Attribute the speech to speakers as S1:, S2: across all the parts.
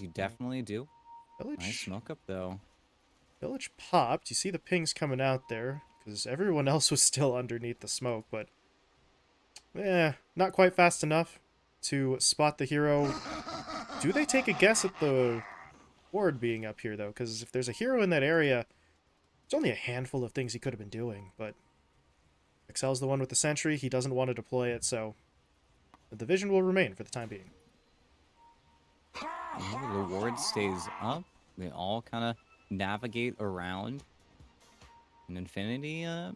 S1: You definitely do.
S2: Village,
S1: Nice smoke up though.
S2: village popped. You see the pings coming out there because everyone else was still underneath the smoke, but eh, not quite fast enough to spot the hero. Do they take a guess at the ward being up here though? Because if there's a hero in that area, there's only a handful of things he could have been doing. But Excel's the one with the sentry. He doesn't want to deploy it, so the division will remain for the time being.
S1: Ooh, the ward stays up. They all kind of navigate around. And Infinity uh,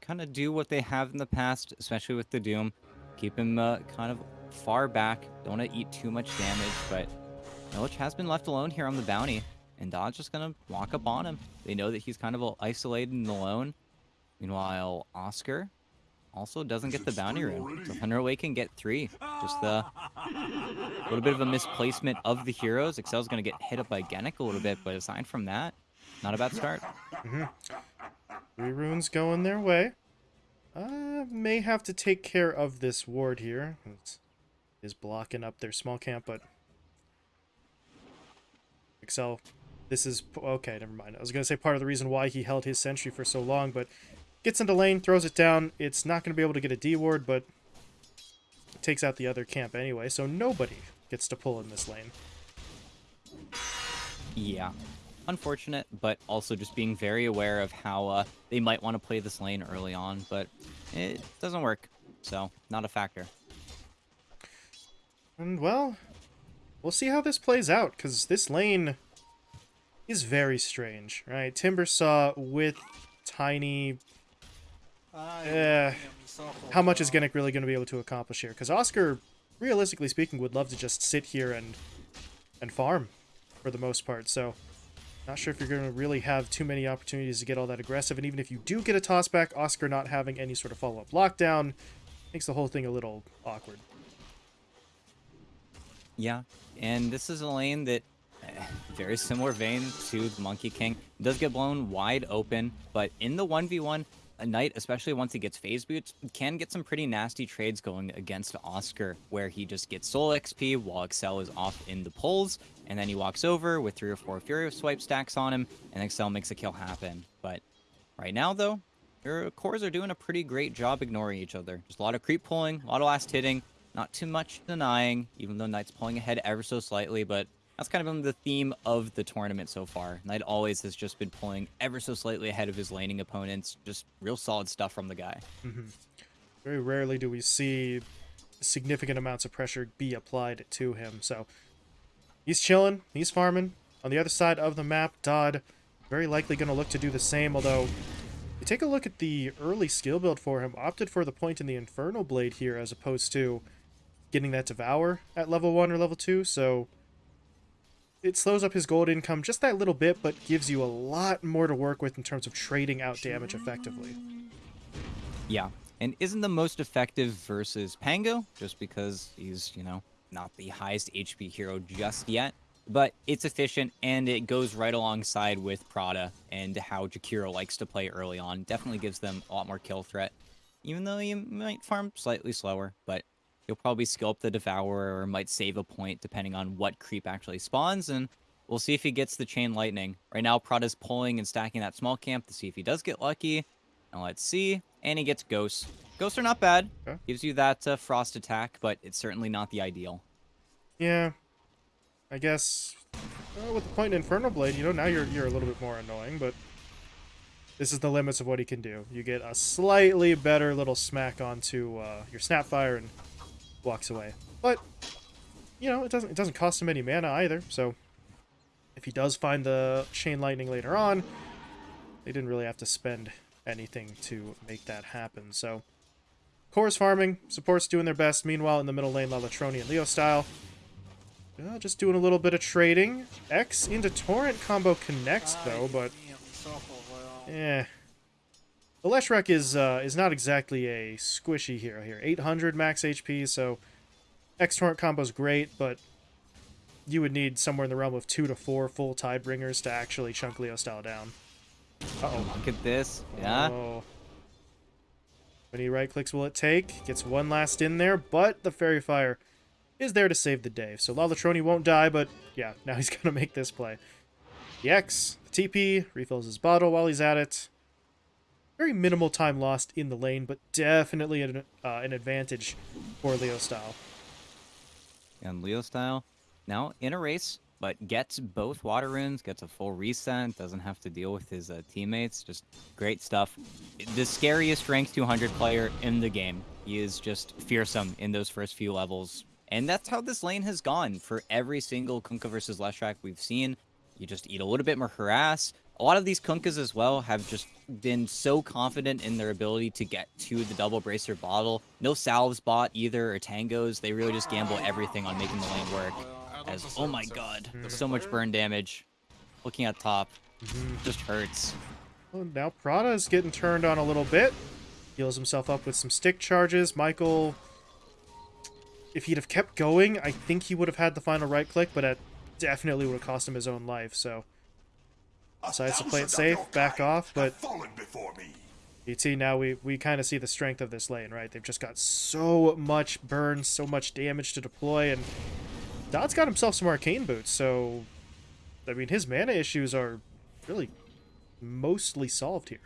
S1: kind of do what they have in the past, especially with the Doom. Keep him uh, kind of far back. Don't want to eat too much damage, but Illich has been left alone here on the bounty. And Dodd just going to walk up on him. They know that he's kind of isolated and alone. Meanwhile, Oscar also doesn't get the bounty rune. So Thunderway can get three. Just a little bit of a misplacement of the heroes. Excel's going to get hit up by Genic a little bit, but aside from that, not a bad start.
S2: Three runes going their way. Uh, may have to take care of this ward here. It's, is blocking up their small camp, but Excel, this is okay. Never mind. I was gonna say part of the reason why he held his sentry for so long, but gets into lane, throws it down. It's not gonna be able to get a D ward, but takes out the other camp anyway. So nobody gets to pull in this lane.
S1: Yeah. Unfortunate, but also just being very aware of how uh, they might want to play this lane early on, but it doesn't work. So, not a factor.
S2: And well, we'll see how this plays out, because this lane is very strange, right? Timbersaw with Tiny. How much is Genic really going to be able to accomplish here? Because Oscar, realistically speaking, would love to just sit here and and farm for the most part. So, not sure if you're going to really have too many opportunities to get all that aggressive. And even if you do get a toss back, Oscar not having any sort of follow up lockdown makes the whole thing a little awkward.
S1: Yeah, and this is a lane that, very similar vein to the Monkey King, does get blown wide open, but in the 1v1, a A knight, especially once he gets phase boots, can get some pretty nasty trades going against Oscar, where he just gets soul XP while Excel is off in the pulls, and then he walks over with three or four Fury swipe stacks on him, and Excel makes a kill happen. But right now, though, your cores are doing a pretty great job ignoring each other. Just a lot of creep pulling, a lot of last hitting, not too much denying, even though Knight's pulling ahead ever so slightly, but that's kind of been the theme of the tournament so far. Knight always has just been pulling ever so slightly ahead of his laning opponents. Just real solid stuff from the guy. Mm-hmm.
S2: Very rarely do we see significant amounts of pressure be applied to him. So he's chilling, he's farming. On the other side of the map, Dodd very likely going to look to do the same, although you take a look at the early skill build for him, opted for the point in the Infernal Blade here as opposed to getting that Devour at level 1 or level 2, so it slows up his gold income just that little bit, but gives you a lot more to work with in terms of trading out damage effectively.
S1: Yeah, and isn't the most effective versus Pango, just because he's, you know, not the highest HP hero just yet. But it's efficient, and it goes right alongside with Prada and how Jakiro likes to play early on. Definitely gives them a lot more kill threat, even though you might farm slightly slower, but you'll probably skill up the Devourer or might save a point depending on what creep actually spawns, and we'll see if he gets the Chain Lightning. Right now, Prada's pulling and stacking that small camp to see if he does get lucky. And let's see. And he gets Ghosts. Ghosts are not bad.
S2: Okay.
S1: Gives you that uh, Frost attack, but it's certainly not the ideal.
S2: Yeah, I guess uh, with the point in Infernal Blade, you know, now you're you're a little bit more annoying, but this is the limits of what he can do. You get a slightly better little smack onto uh, your Snapfire and walks away. But you know, it doesn't it doesn't cost him any mana either. So if he does find the Chain Lightning later on, they didn't really have to spend anything to make that happen. So Chorus farming, support's doing their best. Meanwhile, in the middle lane, Lalatroni and Leo style. Uh, just doing a little bit of trading. X into Torrent combo connects, though, but... Eh. The Leshrac is, uh, is not exactly a squishy hero here. 800 max HP, so... X Torrent combo's great, but... You would need somewhere in the realm of 2 to 4 full Tidebringers to actually chunk Leo style down. Uh-oh.
S1: Look at this. Yeah.
S2: Oh. Many right clicks will it take? Gets one last in there, but the Faerie Fire is there to save the day. So Lalatroni won't die, but yeah, now he's going to make this play. The X, the TP, refills his bottle while he's at it. Very minimal time lost in the lane, but definitely an, uh, an advantage for Leo Style.
S1: And Leo Style now in a race, but gets both water runes, gets a full reset, doesn't have to deal with his uh, teammates. Just great stuff. The scariest ranked 200 player in the game. He is just fearsome in those first few levels. And that's how this lane has gone for every single Kunkka versus Leshrac we've seen. You just eat a little bit more harass. A lot of these Kunkkas as well have just been so confident in their ability to get to the double bracer bottle. No salves bought either or tangos. They really just gamble everything on making the lane work. As oh my god, so much burn damage. Looking at top, just hurts.
S2: Well, now is getting turned on a little bit. Heals himself up with some stick charges. Michael, if he'd have kept going, I think he would have had the final right click, but it definitely would have cost him his own life, so... Decides to play it safe, back off, but... ET, now we, we kind of see the strength of this lane, right? They've just got so much burn, so much damage to deploy, and Dodd's got himself some arcane boots, so I mean his mana issues are really mostly solved here.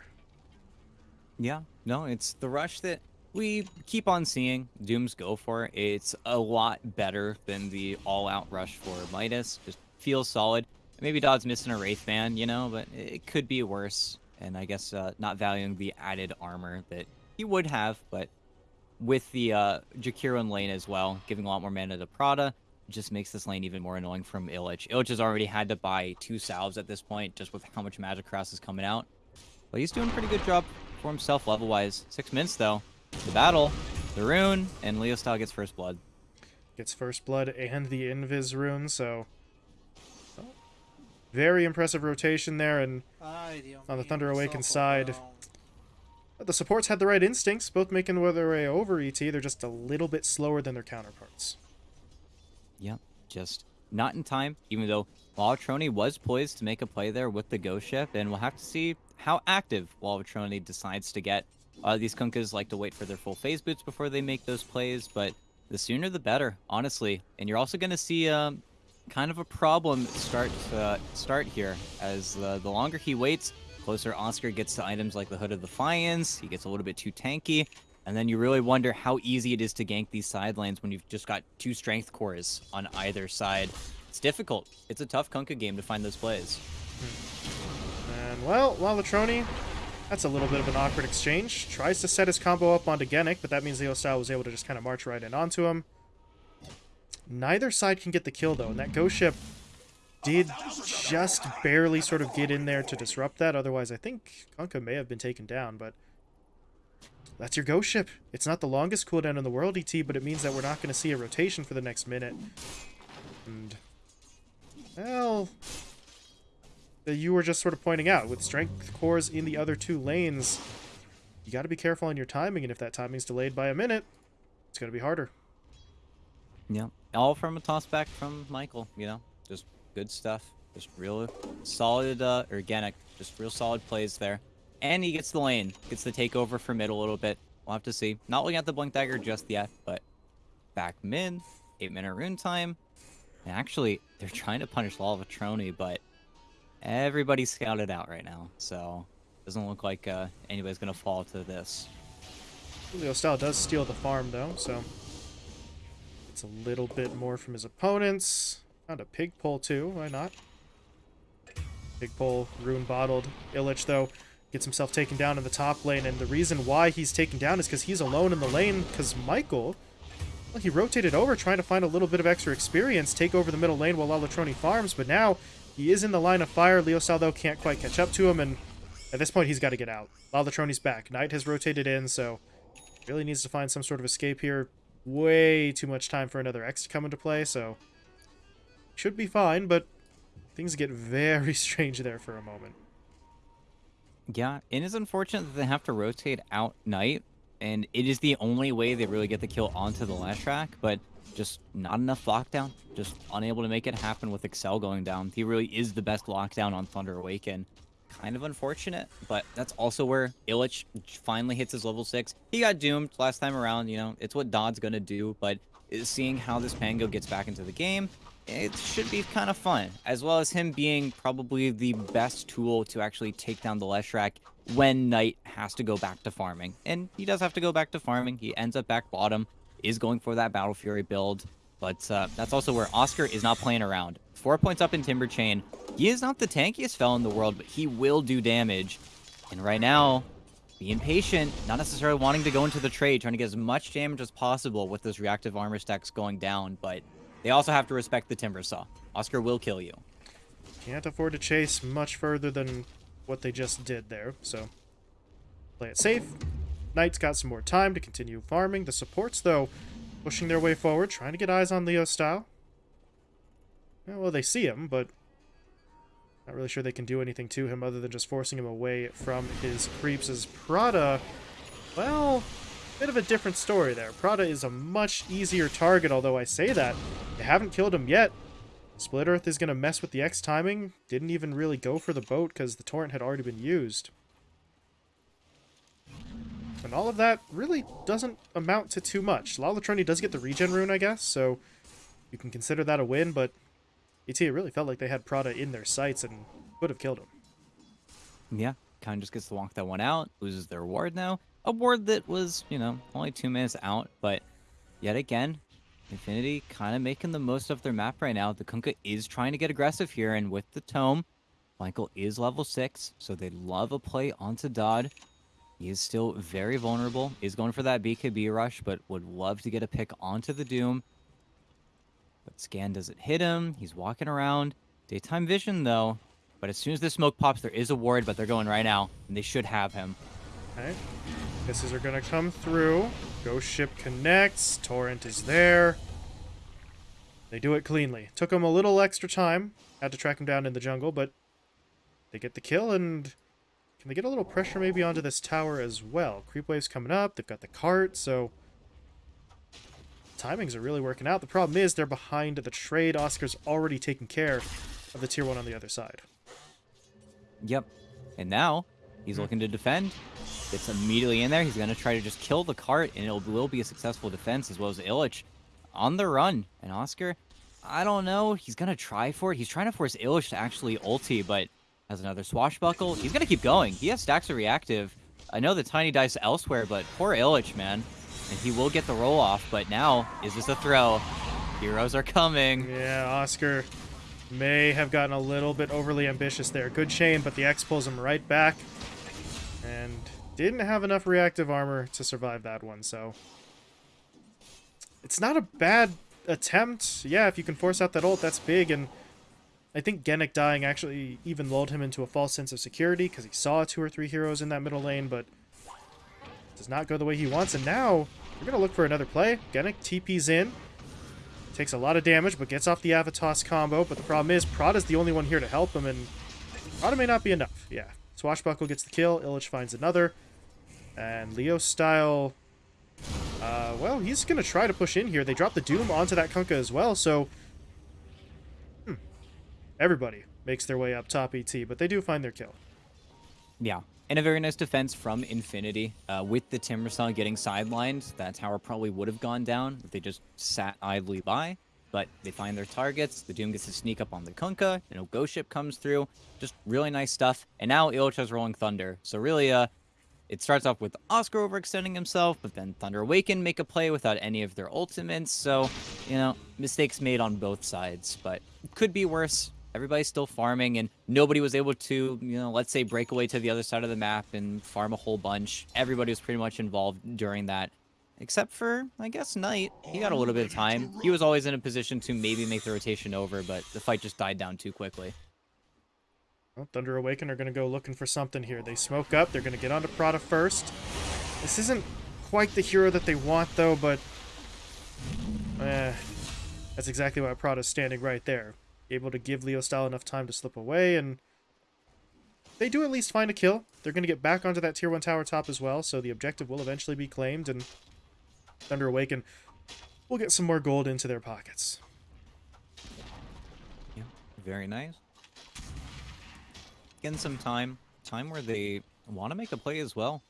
S1: Yeah, no, it's the rush that we keep on seeing Dooms go for. It's a lot better than the all-out rush for Midas. Just feels solid. Maybe Dodd's missing a Wraith Band, you know, but it could be worse. And I guess uh, not valuing the added armor that he would have, but with the uh, Jakiro lane as well, giving a lot more mana to Prada, just makes this lane even more annoying from Illich. Illich has already had to buy two salves at this point, just with how much Magic Cross is coming out. But he's doing a pretty good job for himself level-wise. Six minutes, though. The battle, the rune, and Leo Style gets first blood.
S2: Gets first blood and the Invis rune, so... very impressive rotation there, and on the Thunder Awakened side... The supports had the right instincts, both making their way over ET. They're just a little bit slower than their counterparts.
S1: Yep, just not in time, even though Lalatroni was poised to make a play there with the Ghost Ship, and we'll have to see how active Lalatroni decides to get. Uh, these Kunkkas like to wait for their full phase boots before they make those plays, but the sooner the better, honestly. And you're also going to see um, kind of a problem start uh, start here, as uh, the longer he waits, closer Oscar gets to items like the Hood of the Defiance, he gets a little bit too tanky, and then you really wonder how easy it is to gank these side lanes when you've just got two strength cores on either side. It's difficult. It's a tough Kunkka game to find those plays.
S2: And, well, Lalatroni, that's a little bit of an awkward exchange. Tries to set his combo up onto Genic, but that means Leo Style was able to just kind of march right in onto him. Neither side can get the kill, though, and that Ghost Ship did just barely sort of get in there to disrupt that. Otherwise, I think Kunkka may have been taken down, but... That's your ghost ship. It's not the longest cooldown in the world, ET, but it means that we're not going to see a rotation for the next minute. And, well, you were just sort of pointing out, with strength cores in the other two lanes, you got to be careful on your timing, and if that timing's delayed by a minute, it's going to be harder.
S1: Yeah, all from a toss back from Michael, you know, just good stuff. Just real solid, uh, organic, just real solid plays there. And he gets the lane. Gets the takeover for mid a little bit. We'll have to see. Not looking at the Blink Dagger just yet, but back mid. 8 minute rune time. And actually, they're trying to punish Lalatroni, but everybody's scouted out right now. So, doesn't look like uh, anybody's going to fall to this.
S2: Leo Style does steal the farm, though, so... It's a little bit more from his opponents. Found a pig pole, too. Why not? Pig pole, rune bottled. Illich, though, Gets himself taken down in the top lane, and the reason why he's taken down is because he's alone in the lane, because Michael, well, he rotated over trying to find a little bit of extra experience, take over the middle lane while Lalatroni farms, but now he is in the line of fire. Leo Style can't quite catch up to him, and at this point he's got to get out. Lalatroni's back. Knight has rotated in, so really needs to find some sort of escape here. Way too much time for another X to come into play, so should be fine, but things get very strange there for a moment.
S1: Yeah, it is unfortunate that they have to rotate out Knight, and it is the only way they really get the kill onto the Leshrac, but just not enough lockdown. Just unable to make it happen with Excel going down. He really is the best lockdown on Thunder Awaken. Kind of unfortunate, but that's also where Illich finally hits his level 6. He got doomed last time around, you know, it's what Dodd's gonna do, but seeing how this Pango gets back into the game. It should be kind of fun, as well as him being probably the best tool to actually take down the Leshrac when Knight has to go back to farming. And he does have to go back to farming. He ends up back bottom, is going for that Battle Fury build. But uh, that's also where Oscar is not playing around. Four points up in Timber Chain. He is not the tankiest fell in the world, but he will do damage. And right now, being patient, not necessarily wanting to go into the trade, trying to get as much damage as possible with those reactive armor stacks going down, but they also have to respect the Timber Saw. Oscar will kill you.
S2: Can't afford to chase much further than what they just did there, so play it safe. Knight's got some more time to continue farming. The supports, though, pushing their way forward, trying to get eyes on Leo style. Well, they see him, but not really sure they can do anything to him other than just forcing him away from his creeps as Prada, well, bit of a different story there. Prada is a much easier target, although I say that. They haven't killed him yet. Split Earth is going to mess with the X timing. Didn't even really go for the boat because the torrent had already been used. And all of that really doesn't amount to too much. Lalatroni does get the regen rune, I guess, so you can consider that a win, but ET, it really felt like they had Prada in their sights and would have killed him.
S1: Yeah, kind of just gets to walk that one out, loses their ward now. A ward that was, you know, only two minutes out, but yet again, Infinity kind of making the most of their map right now. The Kunkka is trying to get aggressive here, and with the Tome, Michael is level 6, so they love a play onto Dodd. He is still very vulnerable, is going for that BKB rush, but would love to get a pick onto the Doom. But Scan doesn't hit him. He's walking around. Daytime vision, though. But as soon as the smoke pops, there is a ward, but they're going right now, and they should have him.
S2: Okay. Misses are going to come through. Ghost ship connects. Torrent is there. They do it cleanly. Took them a little extra time. Had to track him down in the jungle, but they get the kill, and can they get a little pressure maybe onto this tower as well? Creep wave's coming up. They've got the cart, so timings are really working out. The problem is they're behind the trade. Oscar's already taken care of the tier 1 on the other side.
S1: Yep. And now he's
S2: Hmm.
S1: looking to defend. It's immediately in there. He's going to try to just kill the cart, and it will be a successful defense as well as Illich on the run. And Oscar, I don't know. He's going to try for it. He's trying to force Illich to actually ulti, but has another swashbuckle. He's going to keep going. He has stacks of reactive. I know the tiny dice elsewhere, but poor Illich, man. And he will get the roll off, but now, is this a throw? Heroes are coming.
S2: Yeah, Oscar may have gotten a little bit overly ambitious there. Good chain, but the X pulls him right back. And didn't have enough reactive armor to survive that one, so... It's not a bad attempt. Yeah, if you can force out that ult, that's big, and I think Genic dying actually even lulled him into a false sense of security, because he saw two or three heroes in that middle lane, but does not go the way he wants, and now we're going to look for another play. Genic TP's in, Takes a lot of damage, but gets off the Avatos combo. But the problem is, Prada's the only one here to help him, and Prada may not be enough. Yeah. Swashbuckle gets the kill. Illich finds another. And Leo style... Uh, well, he's going to try to push in here. They drop the Doom onto that Kunkka as well, so... Hmm. Everybody makes their way up top ET, but they do find their kill.
S1: Yeah. And a very nice defense from Infinity. Uh, with the Timbersaw getting sidelined, that tower probably would have gone down if they just sat idly by. But they find their targets. The Doom gets to sneak up on the Kunkka. You know, Ghost Ship comes through. Just really nice stuff. And now Illich Rolling Thunder. So really, uh, it starts off with Oscar overextending himself, but then Thunder Awaken make a play without any of their ultimates. So, you know, mistakes made on both sides. But could be worse everybody's still farming and nobody was able to you know let's say break away to the other side of the map and farm a whole bunch everybody was pretty much involved during that except for i guess knight he got a little bit of time he was always in a position to maybe make the rotation over but the fight just died down too quickly
S2: Well, Thunder Awaken are going to go looking for something here. They smoke up. They're going to get onto Prada first. This isn't quite the hero that they want, though, but... Eh, that's exactly why Prada's standing right there. Able to give Leo Style enough time to slip away, and... They do at least find a kill. They're going to get back onto that Tier 1 tower top as well, so the objective will eventually be claimed, and Thunder Awaken will get some more gold into their pockets.
S1: yeah very nice getting some time time where they want to make a play as well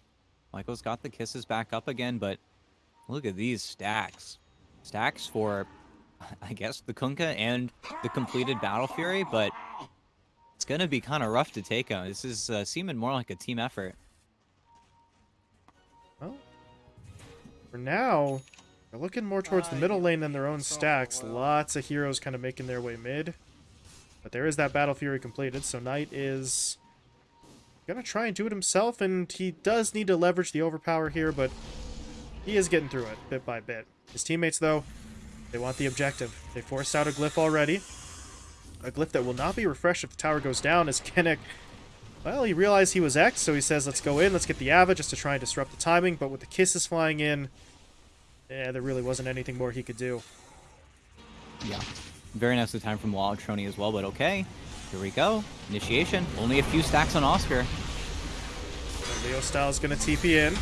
S1: michael's got the kisses back up again but look at these stacks stacks for, I guess, the Kunkka and the completed Battle Fury, but it's going to be kind of rough to take him. This is uh, seeming more like a team effort.
S2: Well, for now, they're looking more towards the middle lane than their own stacks. Lots of heroes kind of making their way mid. But there is that Battle Fury completed, so Knight is gonna try and do it himself, and he does need to leverage the overpower here, but he is getting through it bit by bit. His teammates, though, they want the objective. They forced out a glyph already. A glyph that will not be refreshed if the tower goes down, as Genic, well, he realized he was X, so he says, let's go in, let's get the Ava just to try and disrupt the timing, but with the kisses flying in, yeah, there really wasn't anything more he could do.
S1: Yeah. Very nicely time from Trony as well, but okay. Here we go. Initiation. Only a few stacks on Oscar.
S2: Leo Styles going to TP in.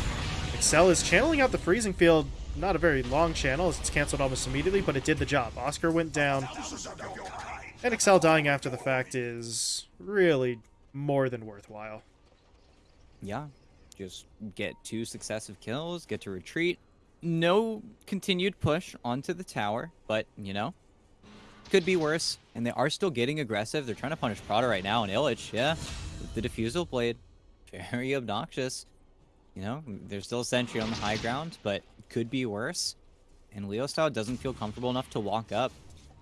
S2: Excel is channeling out the freezing field. Not a very long channel, as it's canceled almost immediately, but it did the job. Oscar went down. And Excel dying after the fact is really more than worthwhile.
S1: Yeah. Just get two successive kills, get to retreat. No continued push onto the tower, but, you know, could be worse. And they are still getting aggressive. They're trying to punish Prada right now, and Illich, yeah, the Diffusal Blade. Very obnoxious. You know, there's still a sentry on the high ground, but could be worse. And Leo Style doesn't feel comfortable enough to walk up.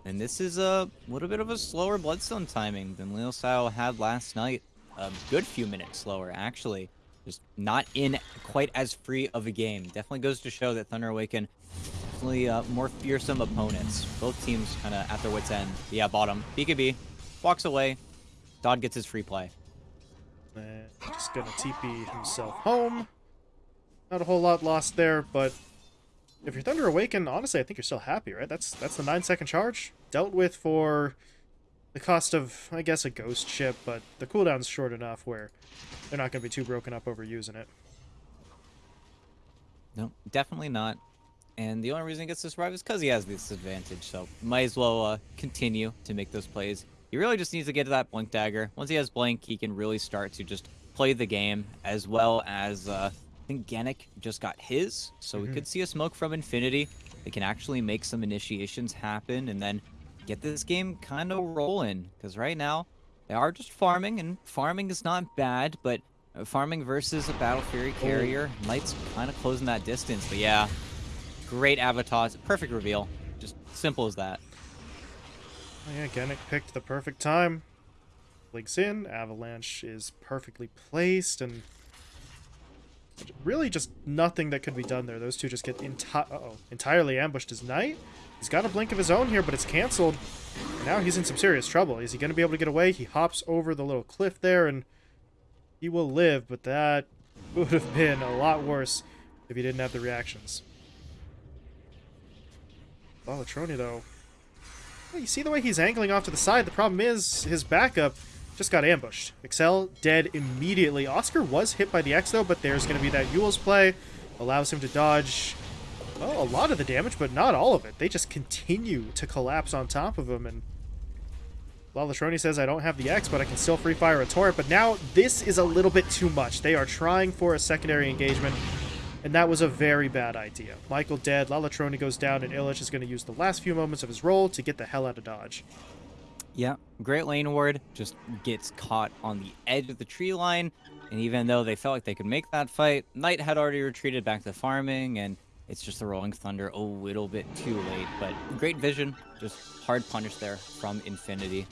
S1: And this is a little bit of a slower Bloodstone timing than Leo Style had last night. A good few minutes slower, actually. Just not in quite as free of a game. Definitely goes to show that Thunder Awaken definitely uh, more fearsome opponents. Both teams kind of at their wits' end. Yeah, bottom. BKB walks away. Dodd gets his free play.
S2: just gonna TP himself home. Not a whole lot lost there, but if you're Thunder Awaken, honestly, I think you're still happy, right? That's that's the nine second charge dealt with for the cost of, I guess, a ghost ship, but the cooldown's short enough where they're not going to be too broken up over using it.
S1: No, definitely not. And the only reason he gets to survive is because he has this advantage. So might as well uh, continue to make those plays. He really just needs to get to that Blink Dagger. Once he has Blink, he can really start to just play the game as well as uh, think Genic just got his. So mm -hmm. we mm-hmm. could see a smoke from Infinity. They can actually make some initiations happen and then get this game kind of rolling. Because right now, they are just farming, and farming is not bad, but uh, farming versus a Battle Fury carrier, Knight's kind of closing that distance. But yeah, Great avatars. Perfect reveal. Just simple as that.
S2: Oh yeah, Genic picked the perfect time. Blinks in, Avalanche is perfectly placed, and really just nothing that could be done there. Those two just get enti uh -oh, entirely ambushed as Knight. He's got a blink of his own here, but it's canceled. And now he's in some serious trouble. Is he going to be able to get away? He hops over the little cliff there, and he will live, but that would have been a lot worse if he didn't have the reactions. Lalatroni, though. Well, you see the way he's angling off to the side? The problem is his backup just got ambushed. Excel dead immediately. Oscar was hit by the X, though, but there's going to be that Eul's play. Allows him to dodge, well, a lot of the damage, but not all of it. They just continue to collapse on top of him, and Lalatroni says, I don't have the X, but I can still free fire a torrent. But now this is a little bit too much. They are trying for a secondary engagement. And that was a very bad idea. Michael dead, Lalatroni goes down, and Illich is going to use the last few moments of his roll to get the hell out of Dodge.
S1: Yeah, Great Lane Ward just gets caught on the edge of the tree line, and even though they felt like they could make that fight, Knight had already retreated back to farming, and it's just the Rolling Thunder a little bit too late. But great vision, just hard punish there from Infinity.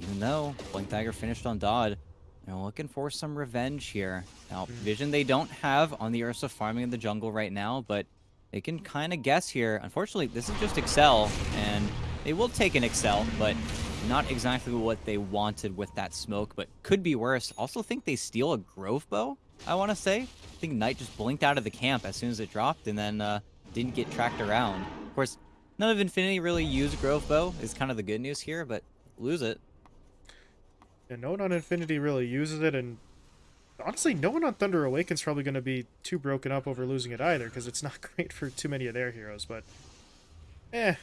S1: Even though Blink Dagger finished on Dodd, they're looking for some revenge here. Now, hmm. vision they don't have on the Ursa farming in the jungle right now, but they can kind of guess here. Unfortunately, this is just Excel, and they will take an Excel, but not exactly what they wanted with that smoke, but could be worse. Also think they steal a Grove Bow, I want to say. I think Knight just blinked out of the camp as soon as it dropped, and then uh, didn't get tracked around. Of course, none of Infinity really used Grove Bow, is kind of the good news here, but lose it.
S2: Yeah, no one on Infinity really uses it, and honestly, no one on Thunder Awaken's probably going to be too broken up over losing it either, because it's not great for too many of their heroes, but eh.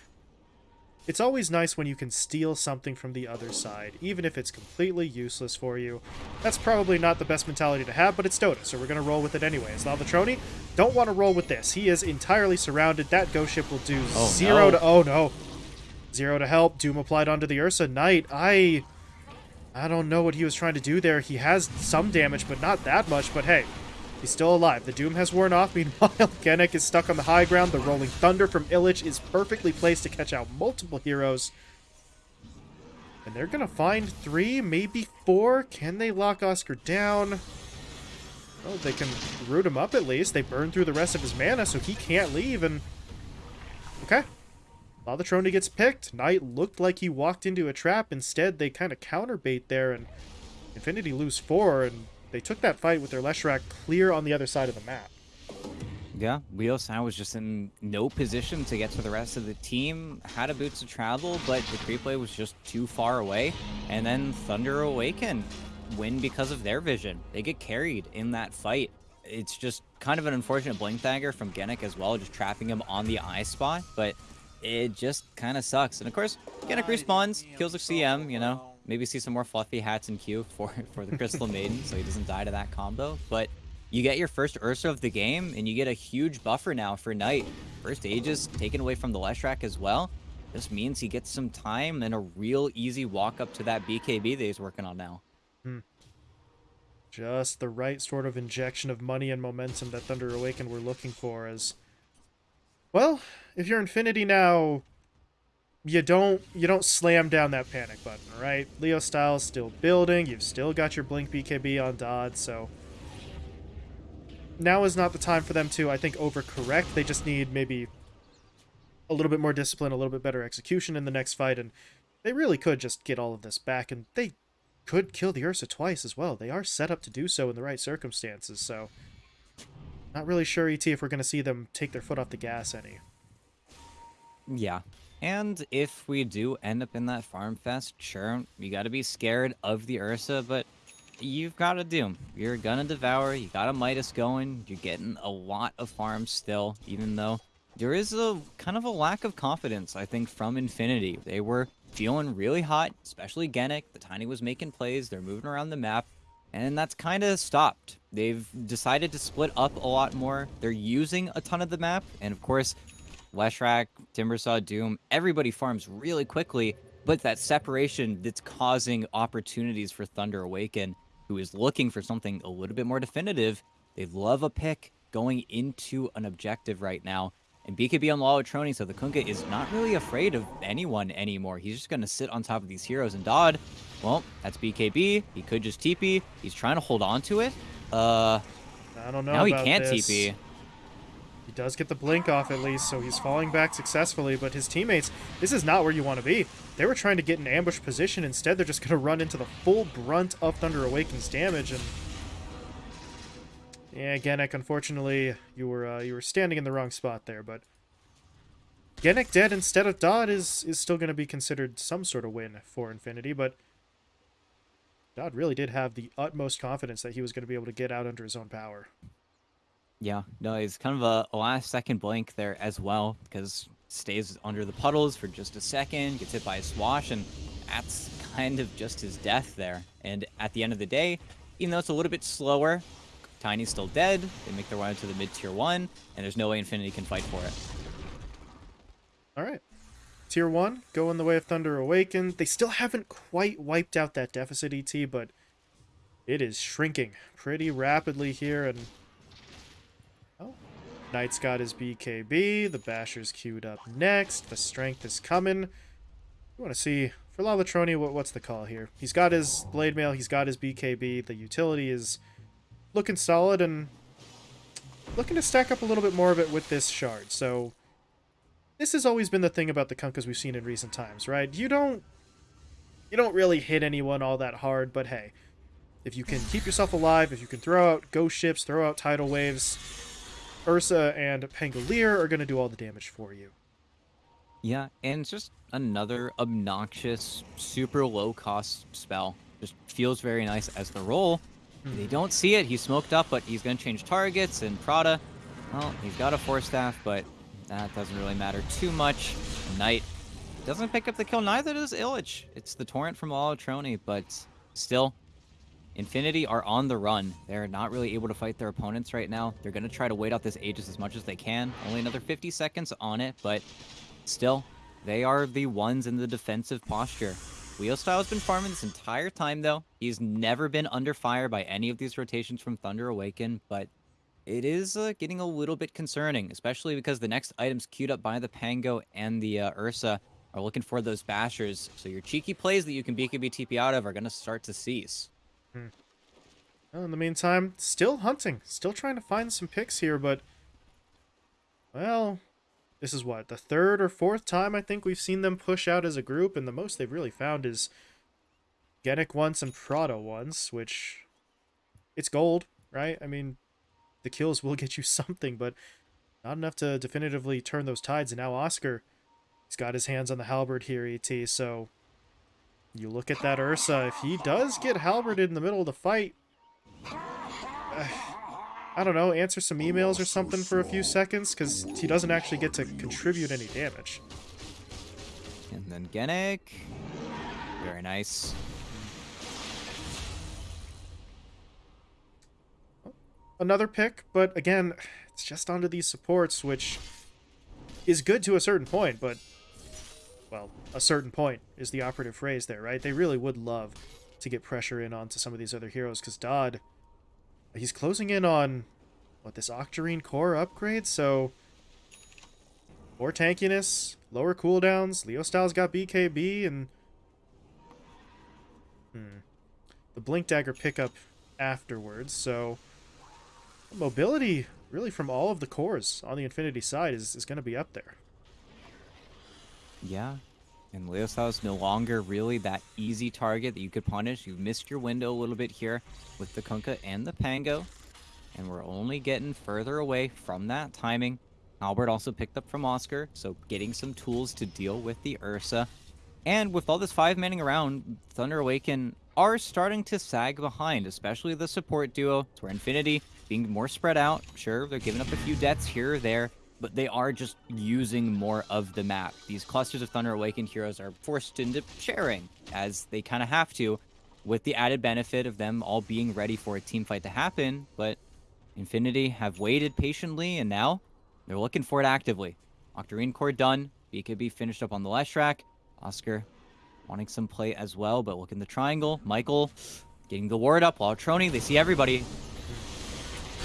S2: It's always nice when you can steal something from the other side, even if it's completely useless for you. That's probably not the best mentality to have, but it's Dota, so we're going to roll with it anyways. Lalatroni, don't want to roll with this. He is entirely surrounded. That ghost ship will do
S1: Oh,
S2: zero
S1: no.
S2: to... Oh, no. Zero to help. Doom applied onto the Ursa Knight. I... I don't know what he was trying to do there. He has some damage, but not that much. But hey, he's still alive. The Doom has worn off. Meanwhile, Genek is stuck on the high ground. The Rolling Thunder from Illich is perfectly placed to catch out multiple heroes. And they're going to find three, maybe four. Can they lock Oscar down? Oh, they can root him up at least. They burn through the rest of his mana, so he can't leave. And okay, Lalatroni gets picked. Knight looked like he walked into a trap. Instead, they kind of counterbait there, and Infinity lose four, and they took that fight with their Leshrac clear on the other side of the map.
S1: Yeah, Wheel Sound was just in no position to get to the rest of the team. Had a boots to travel, but the creep play was just too far away. And then Thunder Awaken win because of their vision. They get carried in that fight. It's just kind of an unfortunate blink dagger from Genic as well, just trapping him on the eye spot. But it just kind of sucks. And of course, Genic respawns, kills a CM, you know. Maybe see some more fluffy hats in queue for, for the Crystal Maiden so he doesn't die to that combo. But you get your first Ursa of the game, and you get a huge buffer now for Knight. First Aegis taken away from the Leshrac as well. This means he gets some time and a real easy walk up to that BKB that he's working on now. Hmm.
S2: Just the right sort of injection of money and momentum that Thunder Awaken were looking for as Well, if you're Infinity now, you don't you don't slam down that panic button, right? Leo Styles still building, you've still got your Blink BKB on Dodd, so now is not the time for them to, I think, overcorrect. They just need maybe a little bit more discipline, a little bit better execution in the next fight, and they really could just get all of this back, and they could kill the Ursa twice as well. They are set up to do so in the right circumstances, so not really sure, ET, if we're going to see them take their foot off the gas any.
S1: Yeah. And if we do end up in that farm fest, sure, you gotta be scared of the Ursa, but you've got a Doom. You're gonna devour, you got a Midas going, you're getting a lot of farms still, even though there is a kind of a lack of confidence, I think, from Infinity. They were feeling really hot, especially Genic. The Tiny was making plays, they're moving around the map, and that's kind of stopped. They've decided to split up a lot more. They're using a ton of the map, and of course, Leshrac, Timbersaw, Doom, everybody farms really quickly, but that separation that's causing opportunities for Thunder Awaken, who is looking for something a little bit more definitive. They love a pick going into an objective right now. And BKB on Lalatroni, so the Kunkka is not really afraid of anyone anymore. He's just going to sit on top of these heroes. And Dodd, well, that's BKB. He could just TP. He's trying to hold on to it. Uh,
S2: I don't know
S1: now he can't
S2: this.
S1: TP.
S2: He does get the blink off at least, so he's falling back successfully, but his teammates, this is not where you want to be. They were trying to get an ambush position. Instead, they're just going to run into the full brunt of Thunder Awaken's damage, and... Yeah, Genek, unfortunately, you were uh, you were standing in the wrong spot there, but... Genek dead instead of Dodd is, is still going to be considered some sort of win for Infinity, but... Dodd really did have the utmost confidence that he was going to be able to get out under his own power.
S1: Yeah, no, it's kind of a, last second blink there as well because stays under the puddles for just a second, gets hit by a swash, and that's kind of just his death there. And at the end of the day, even though it's a little bit slower, Tiny's still dead. They make their way into the mid tier one, and there's no way Infinity can fight for it.
S2: All right. Tier 1, go in the way of Thunder Awakened. They still haven't quite wiped out that deficit, ET, but it is shrinking pretty rapidly here. And Knight's got his BKB. The Basher's queued up next. The Strength is coming. We want to see, for Lalatroni, what, what's the call here? He's got his Blade Mail. He's got his BKB. The utility is looking solid and looking to stack up a little bit more of it with this shard. So this has always been the thing about the Kunkkas we've seen in recent times, right? You don't you don't really hit anyone all that hard, but hey, if you can keep yourself alive, if you can throw out ghost ships, throw out tidal waves, Ursa and Pangolier are going to do all the damage for you.
S1: Yeah, and it's just another obnoxious, super low cost spell. Just feels very nice as the roll. Hmm. They don't see it. He's smoked up, but he's going to change targets. And Prada, well, he's got a Force Staff, but that doesn't really matter too much. Knight doesn't pick up the kill. Neither does Illich. It's the Torrent from Lalatroni, but still, Infinity are on the run. They're not really able to fight their opponents right now. They're going to try to wait out this Aegis as much as they can. Only another 50 seconds on it, but still, they are the ones in the defensive posture. Leo Style has been farming this entire time, though. He's never been under fire by any of these rotations from Thunder Awaken, but it is uh, getting a little bit concerning, especially because the next items queued up by the Pango and the uh, Ursa are looking for those bashers. So your cheeky plays that you can BKB TP out of are going to start to cease.
S2: Hmm. Well, in the meantime, still hunting. Still trying to find some picks here, but... Well, this is what, the third or fourth time I think we've seen them push out as a group, and the most they've really found is Genic once and Prada once, which... It's gold, right? I mean, the kills will get you something, but not enough to definitively turn those tides, and now Oscar, he's got his hands on the halberd here, ET, so you look at that Ursa. If he does get halberded in the middle of the fight, uh, I don't know, answer some emails or something for a few seconds, because he doesn't actually get to contribute any damage.
S1: And then Genic. Very nice.
S2: Another pick, but again, it's just onto these supports, which is good to a certain point, but well, a certain point is the operative phrase there, right? They really would love to get pressure in onto some of these other heroes, because Dodd, he's closing in on, what, this Octarine core upgrade, so more tankiness, lower cooldowns, Leo Styles got BKB, and hmm, the Blink Dagger pickup afterwards, so mobility really from all of the cores on the Infinity side is, is going to be up there.
S1: Yeah. And Leosaw is no longer really that easy target that you could punish. You've missed your window a little bit here with the Kunkka and the Pango. And we're only getting further away from that timing. Halberd also picked up from Oscar, so getting some tools to deal with the Ursa. And with all this five manning around, Thunder Awaken are starting to sag behind, especially the support duo. It's where Infinity being more spread out. Sure, they're giving up a few deaths here or there, but they are just using more of the map. These clusters of Thunder Awakened heroes are forced into sharing, as they kind of have to, with the added benefit of them all being ready for a team fight to happen, but Infinity have waited patiently, and now they're looking for it actively. Octarine core done, BKB finished up on the Leshrac, Oscar wanting some play as well, but look in the triangle, Michael getting the ward up, while Trony, they see everybody,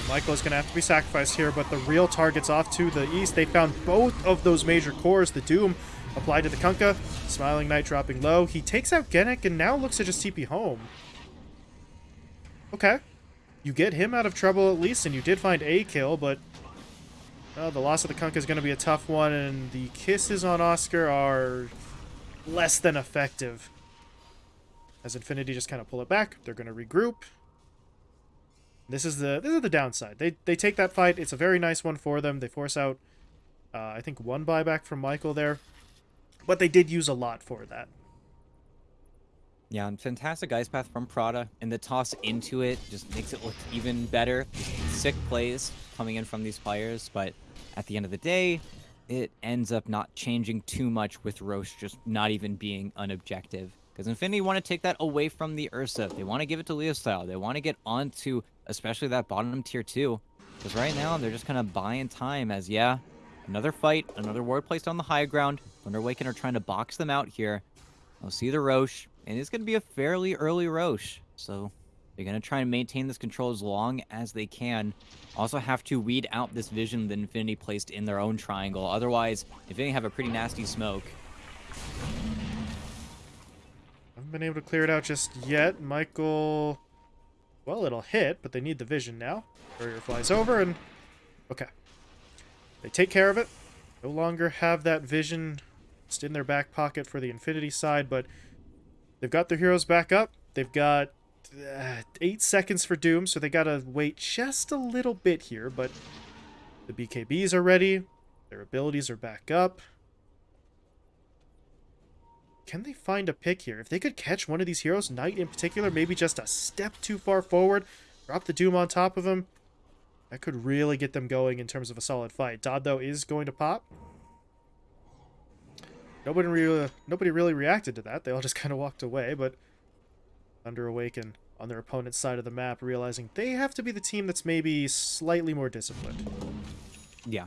S2: Michael is going to have to be sacrificed here, but the real target's off to the east. They found both of those major cores. The Doom applied to the Kunkka. Smiling Knight dropping low. He takes out Genic and now looks to just TP home. Okay. You get him out of trouble at least, and you did find a kill, but well, the loss of the Kunkka is going to be a tough one, and the kisses on Oscar are less than effective. As Infinity just kind of pull it back, they're going to regroup. This is the this is the downside. They they take that fight. It's a very nice one for them. They force out, uh, I think, one buyback from Michael there, but they did use a lot for that.
S1: Yeah, fantastic ice path from Prada, and the toss into it just makes it look even better. Sick plays coming in from these players, but at the end of the day, it ends up not changing too much with Rosh just not even being an objective. Because Infinity want to take that away from the Ursa. They want to give it to Leo style. They want to get onto especially that bottom tier 2. Because right now, they're just kind of buying time as, yeah, another fight, another ward placed on the high ground. Thunder Awaken are trying to box them out here. I'll see the Rosh, and it's going to be a fairly early Rosh. So they're going to try and maintain this control as long as they can. Also have to weed out this vision that Infinity placed in their own triangle. Otherwise, Infinity have a pretty nasty smoke.
S2: I Haven't been able to clear it out just yet. Michael well, it'll hit, but they need the vision now. Courier flies over and... Okay. They take care of it. No longer have that vision just in their back pocket for the Infinity side, but they've got their heroes back up. They've got uh, eight seconds for Doom, so they gotta wait just a little bit here, but the BKBs are ready. Their abilities are back up. Can they find a pick here? If they could catch one of these heroes, Knight in particular, maybe just a step too far forward, drop the Doom on top of him, that could really get them going in terms of a solid fight. Dodd, though, is going to pop. nobody really, nobody really reacted to that. They all just kind of walked away. But Thunder Awaken on their opponent's side of the map, realizing they have to be the team that's maybe slightly more disciplined.
S1: Yeah.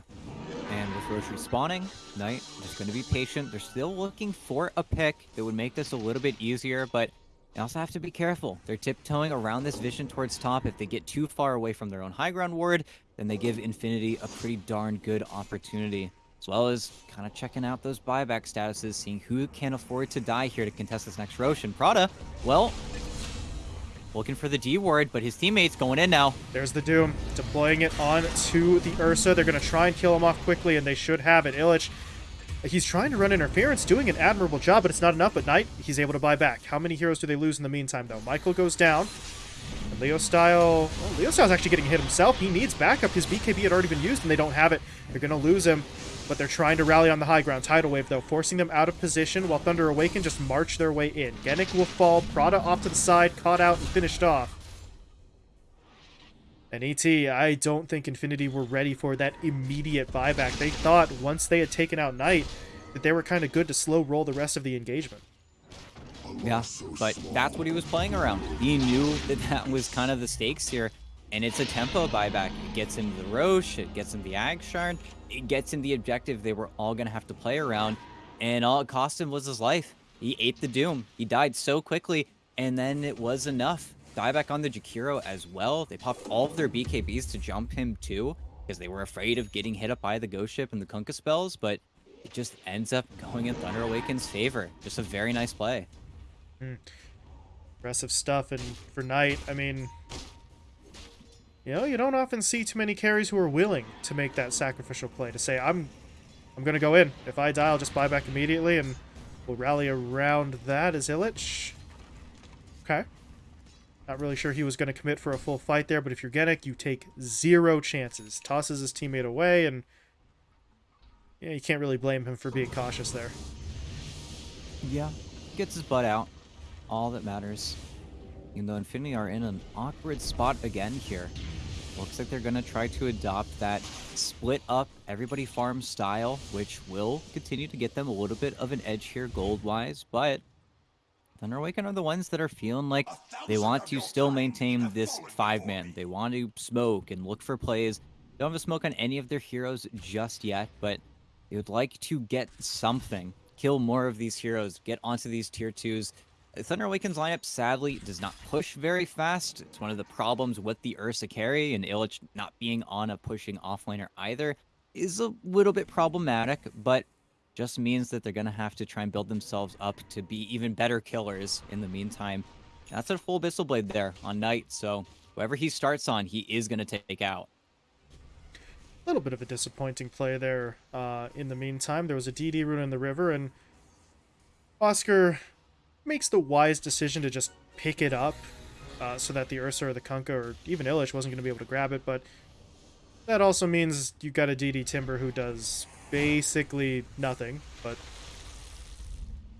S1: Rosh respawning, Knight just going to be patient. They're still looking for a pick that would make this a little bit easier, but they also have to be careful. They're tiptoeing around this vision towards top. If they get too far away from their own high ground ward, then they give Infinity a pretty darn good opportunity. As well as kind of checking out those buyback statuses, seeing who can afford to die here to contest this next Rosh. And Prada, well, looking for the D word, but his teammates going in now.
S2: There's the Doom, deploying it on to the Ursa. They're going to try and kill him off quickly, and they should have it. Illich, he's trying to run interference, doing an admirable job, but it's not enough. But Knight, he's able to buy back. How many heroes do they lose in the meantime, though? Michael goes down. And Leo Style, oh, Leo Style's actually getting hit himself. He needs backup. His BKB had already been used, and they don't have it. They're going to lose him but they're trying to rally on the high ground. Tidal Wave, though, forcing them out of position while Thunder Awaken just march their way in. Genic will fall, Prada off to the side, caught out and finished off. And ET, I don't think Infinity were ready for that immediate buyback. They thought once they had taken out Knight that they were kind of good to slow roll the rest of the engagement.
S1: Yeah, but that's what he was playing around. He knew that that was kind of the stakes here. And it's a tempo buyback. It gets him the Rosh, it gets him the Ag Shard, it gets him the objective they were all going to have to play around. And all it cost him was his life. He ate the Doom. He died so quickly, and then it was enough. Dieback on the Jakiro as well. They popped all of their BKBs to jump him too, because they were afraid of getting hit up by the Ghost Ship and the Kunkka spells, but it just ends up going in Thunder Awaken's favor. Just a very nice play.
S2: Mm. Aggressive stuff, and for Knight, I mean, you know, you don't often see too many carries who are willing to make that sacrificial play, to say, I'm I'm going to go in. If I die, I'll just buy back immediately, and we'll rally around that as Illich. Okay. Not really sure he was going to commit for a full fight there, but if you're Genic, you take zero chances. Tosses his teammate away, and yeah, you can't really blame him for being cautious there.
S1: Yeah, gets his butt out. All that matters. Even though Infinity are in an awkward spot again here. Looks like they're going to try to adopt that split up everybody farm style, which will continue to get them a little bit of an edge here gold-wise, but Thunder Awaken are the ones that are feeling like they want to still maintain this five-man. They want to smoke and look for plays. Don't have a smoke on any of their heroes just yet, but they would like to get something. Kill more of these heroes, get onto these tier 2s, Thunder Awaken's lineup sadly does not push very fast. It's one of the problems with the Ursa carry, and Illich not being on a pushing offlaner either is a little bit problematic, but just means that they're going to have to try and build themselves up to be even better killers in the meantime. That's a full Abyssal Blade there on Knight, so whoever he starts on, he is going to take out.
S2: A little bit of a disappointing play there uh, in the meantime. There was a DD rune in the river, and Oscar makes the wise decision to just pick it up uh, so that the Ursa or the Kunkka or even Illich wasn't going to be able to grab it, but that also means you've got a DD Timber who does basically nothing, but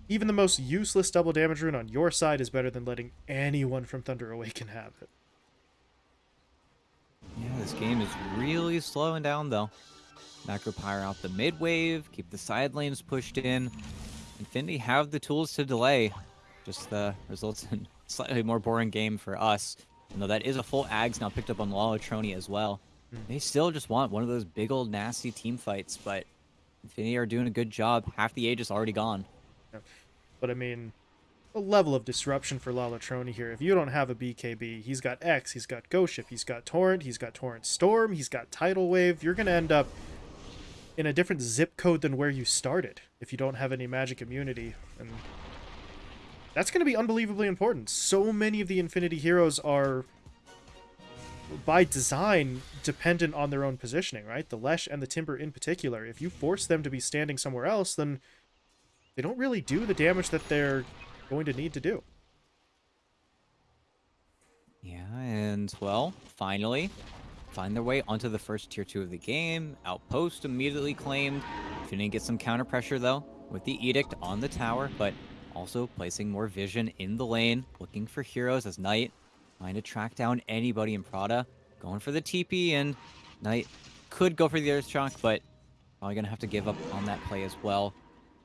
S2: even the most useless double damage rune on your side is better than letting anyone from Thunder Awaken have it.
S1: Yeah, this game is really slowing down though. Macro Macropyre out the mid wave, keep the side lanes pushed in. Infinity have the tools to delay, just uh, results in slightly more boring game for us. You know, that is a full Ags now picked up on Lalatroni as well. Mm. They still just want one of those big old nasty team fights, but Infinity are doing a good job. Half the age is already gone.
S2: Yeah. But I mean, a level of disruption for Lalatroni here. If you don't have a BKB, he's got X, he's got Ghost Ship, he's got Torrent, he's got Torrent Storm, he's got Tidal Wave. You're going to end up in a different zip code than where you started if you don't have any magic immunity. And that's going to be unbelievably important. So many of the Infinity heroes are, by design, dependent on their own positioning, right? The Lesh and the Timber in particular. If you force them to be standing somewhere else, then they don't really do the damage that they're going to need to do.
S1: Yeah, and, well, finally, find their way onto the first tier 2 of the game. Outpost immediately claimed. Infinity get some counter pressure, though, with the Edict on the tower, but also placing more vision in the lane, looking for heroes as Knight, trying to track down anybody in Prada, going for the TP, and Knight could go for the Earth Shock, but probably going to have to give up on that play as well.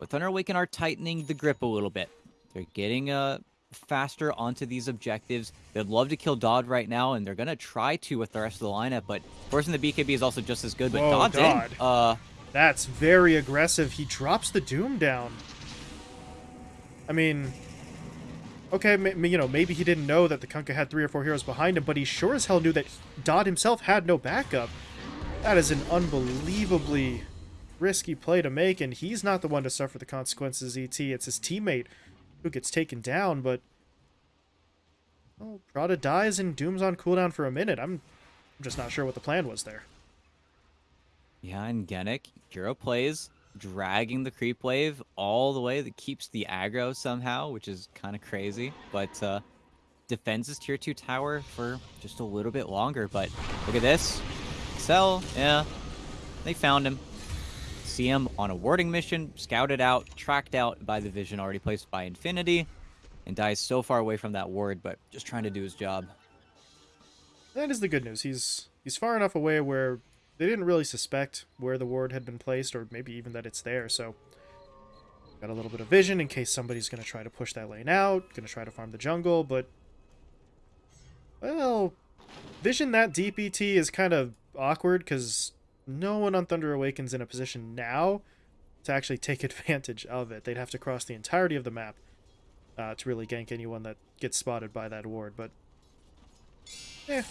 S1: but Thunder Awaken are tightening the grip a little bit. They're getting uh, faster onto these objectives. They'd love to kill Dodd right now, and they're going to try to with the rest of the lineup, but forcing the BKB is also just as good, but
S2: Whoa,
S1: Dodd's
S2: Dodd.
S1: in. Uh,
S2: That's very aggressive. He drops the Doom down. I mean, okay, you know, maybe he didn't know that the Kunkka had three or four heroes behind him, but he sure as hell knew that Dodd himself had no backup. That is an unbelievably risky play to make, and he's not the one to suffer the consequences, ET. It's his teammate who gets taken down, but... Oh, Prada dies and Doom's on cooldown for a minute. I'm, I'm just not sure what the plan was there.
S1: Yeah, and Genic, hero plays, dragging the creep wave all the way that keeps the aggro somehow, which is kind of crazy. But uh, defends his tier 2 tower for just a little bit longer. But look at this. Excel, yeah, they found him. See him on a warding mission, scouted out, tracked out by the vision already placed by Infinity, and dies so far away from that ward, but just trying to do his job.
S2: That is the good news. He's he's far enough away where they didn't really suspect where the ward had been placed, or maybe even that it's there. So got a little bit of vision in case somebody's going to try to push that lane out, going to try to farm the jungle. But well, vision that DPT is kind of awkward because no one on Thunder Awakens in a position now to actually take advantage of it. They'd have to cross the entirety of the map uh, to really gank anyone that gets spotted by that ward. But eh,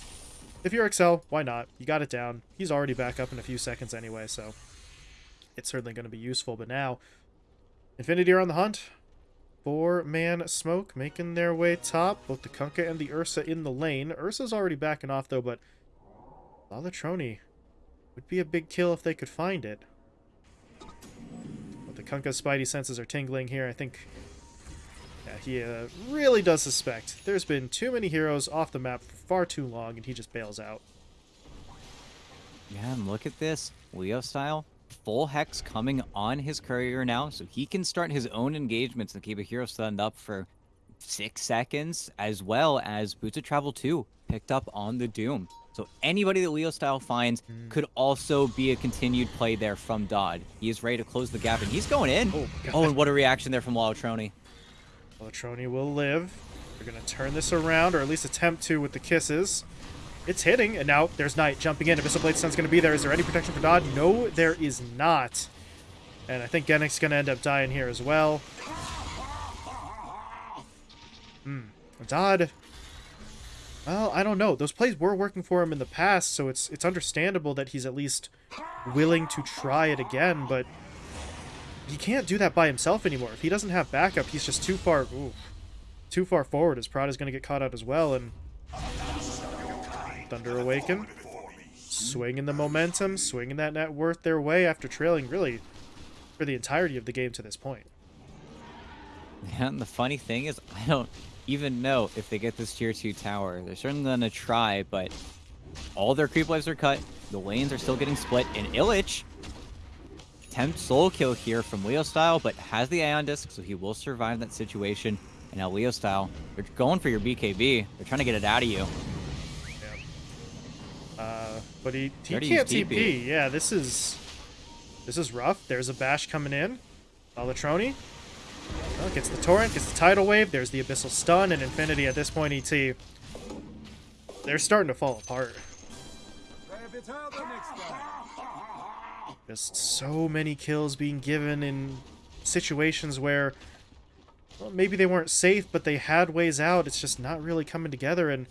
S2: if you're Excel, why not? You got it down. He's already back up in a few seconds anyway, so it's certainly going to be useful. But now, Infinity are on the hunt. Four-man smoke making their way top. Both the Kunkka and the Ursa in the lane. Ursa's already backing off, though, but Lalatroni would be a big kill if they could find it. But the Kunkka's spidey senses are tingling here. I think yeah, he uh, really does suspect. There's been too many heroes off the map far too long, and he just bails out.
S1: Yeah, and look at this. Leo style. Full Hex coming on his courier now, so he can start his own engagements and keep a hero stunned up for six seconds, as well as Boots of Travel 2 picked up on the Doom. So anybody that Leo style finds hmm. could also be a continued play there from Dodd. He is ready to close the gap, and he's going in.
S2: Oh,
S1: Oh, and what a reaction there from Lalatroni.
S2: Latroni will live. They're going to turn this around, or at least attempt to with the kisses. It's hitting, and now there's Knight jumping in. Abyssal Blade Stun's going to be there. Is there any protection for Dodd? No, there is not. And I think Genic's going to end up dying here as well. Hmm. Dodd... Well, I don't know. Those plays were working for him in the past, so it's it's understandable that he's at least willing to try it again, but he can't do that by himself anymore. If he doesn't have backup, he's just too far ooh, too far forward. His Prada's going to get caught out as well, and Thunder Awaken, swinging the momentum, swinging that net worth their way after trailing really for the entirety of the game to this point.
S1: And the funny thing is, I don't even know if they get this tier 2 tower. They're certainly going to try, but all their creep waves are cut. The lanes are still getting split, and Illich attempts soul kill here from Leo Style, but has the Ion Disc, so he will survive that situation. And now Leo Style, they're going for your BKB. They're trying to get it out of you.
S2: Uh, but he, he can't TP.
S1: TP.
S2: Yeah, this is this is rough. There's a bash coming in. Alatroni. Well, gets the torrent, gets the tidal wave. There's the abyssal stun and infinity at this point. Et. They're starting to fall apart. Just so many kills being given in situations where well, maybe they weren't safe, but they had ways out. It's just not really coming together. And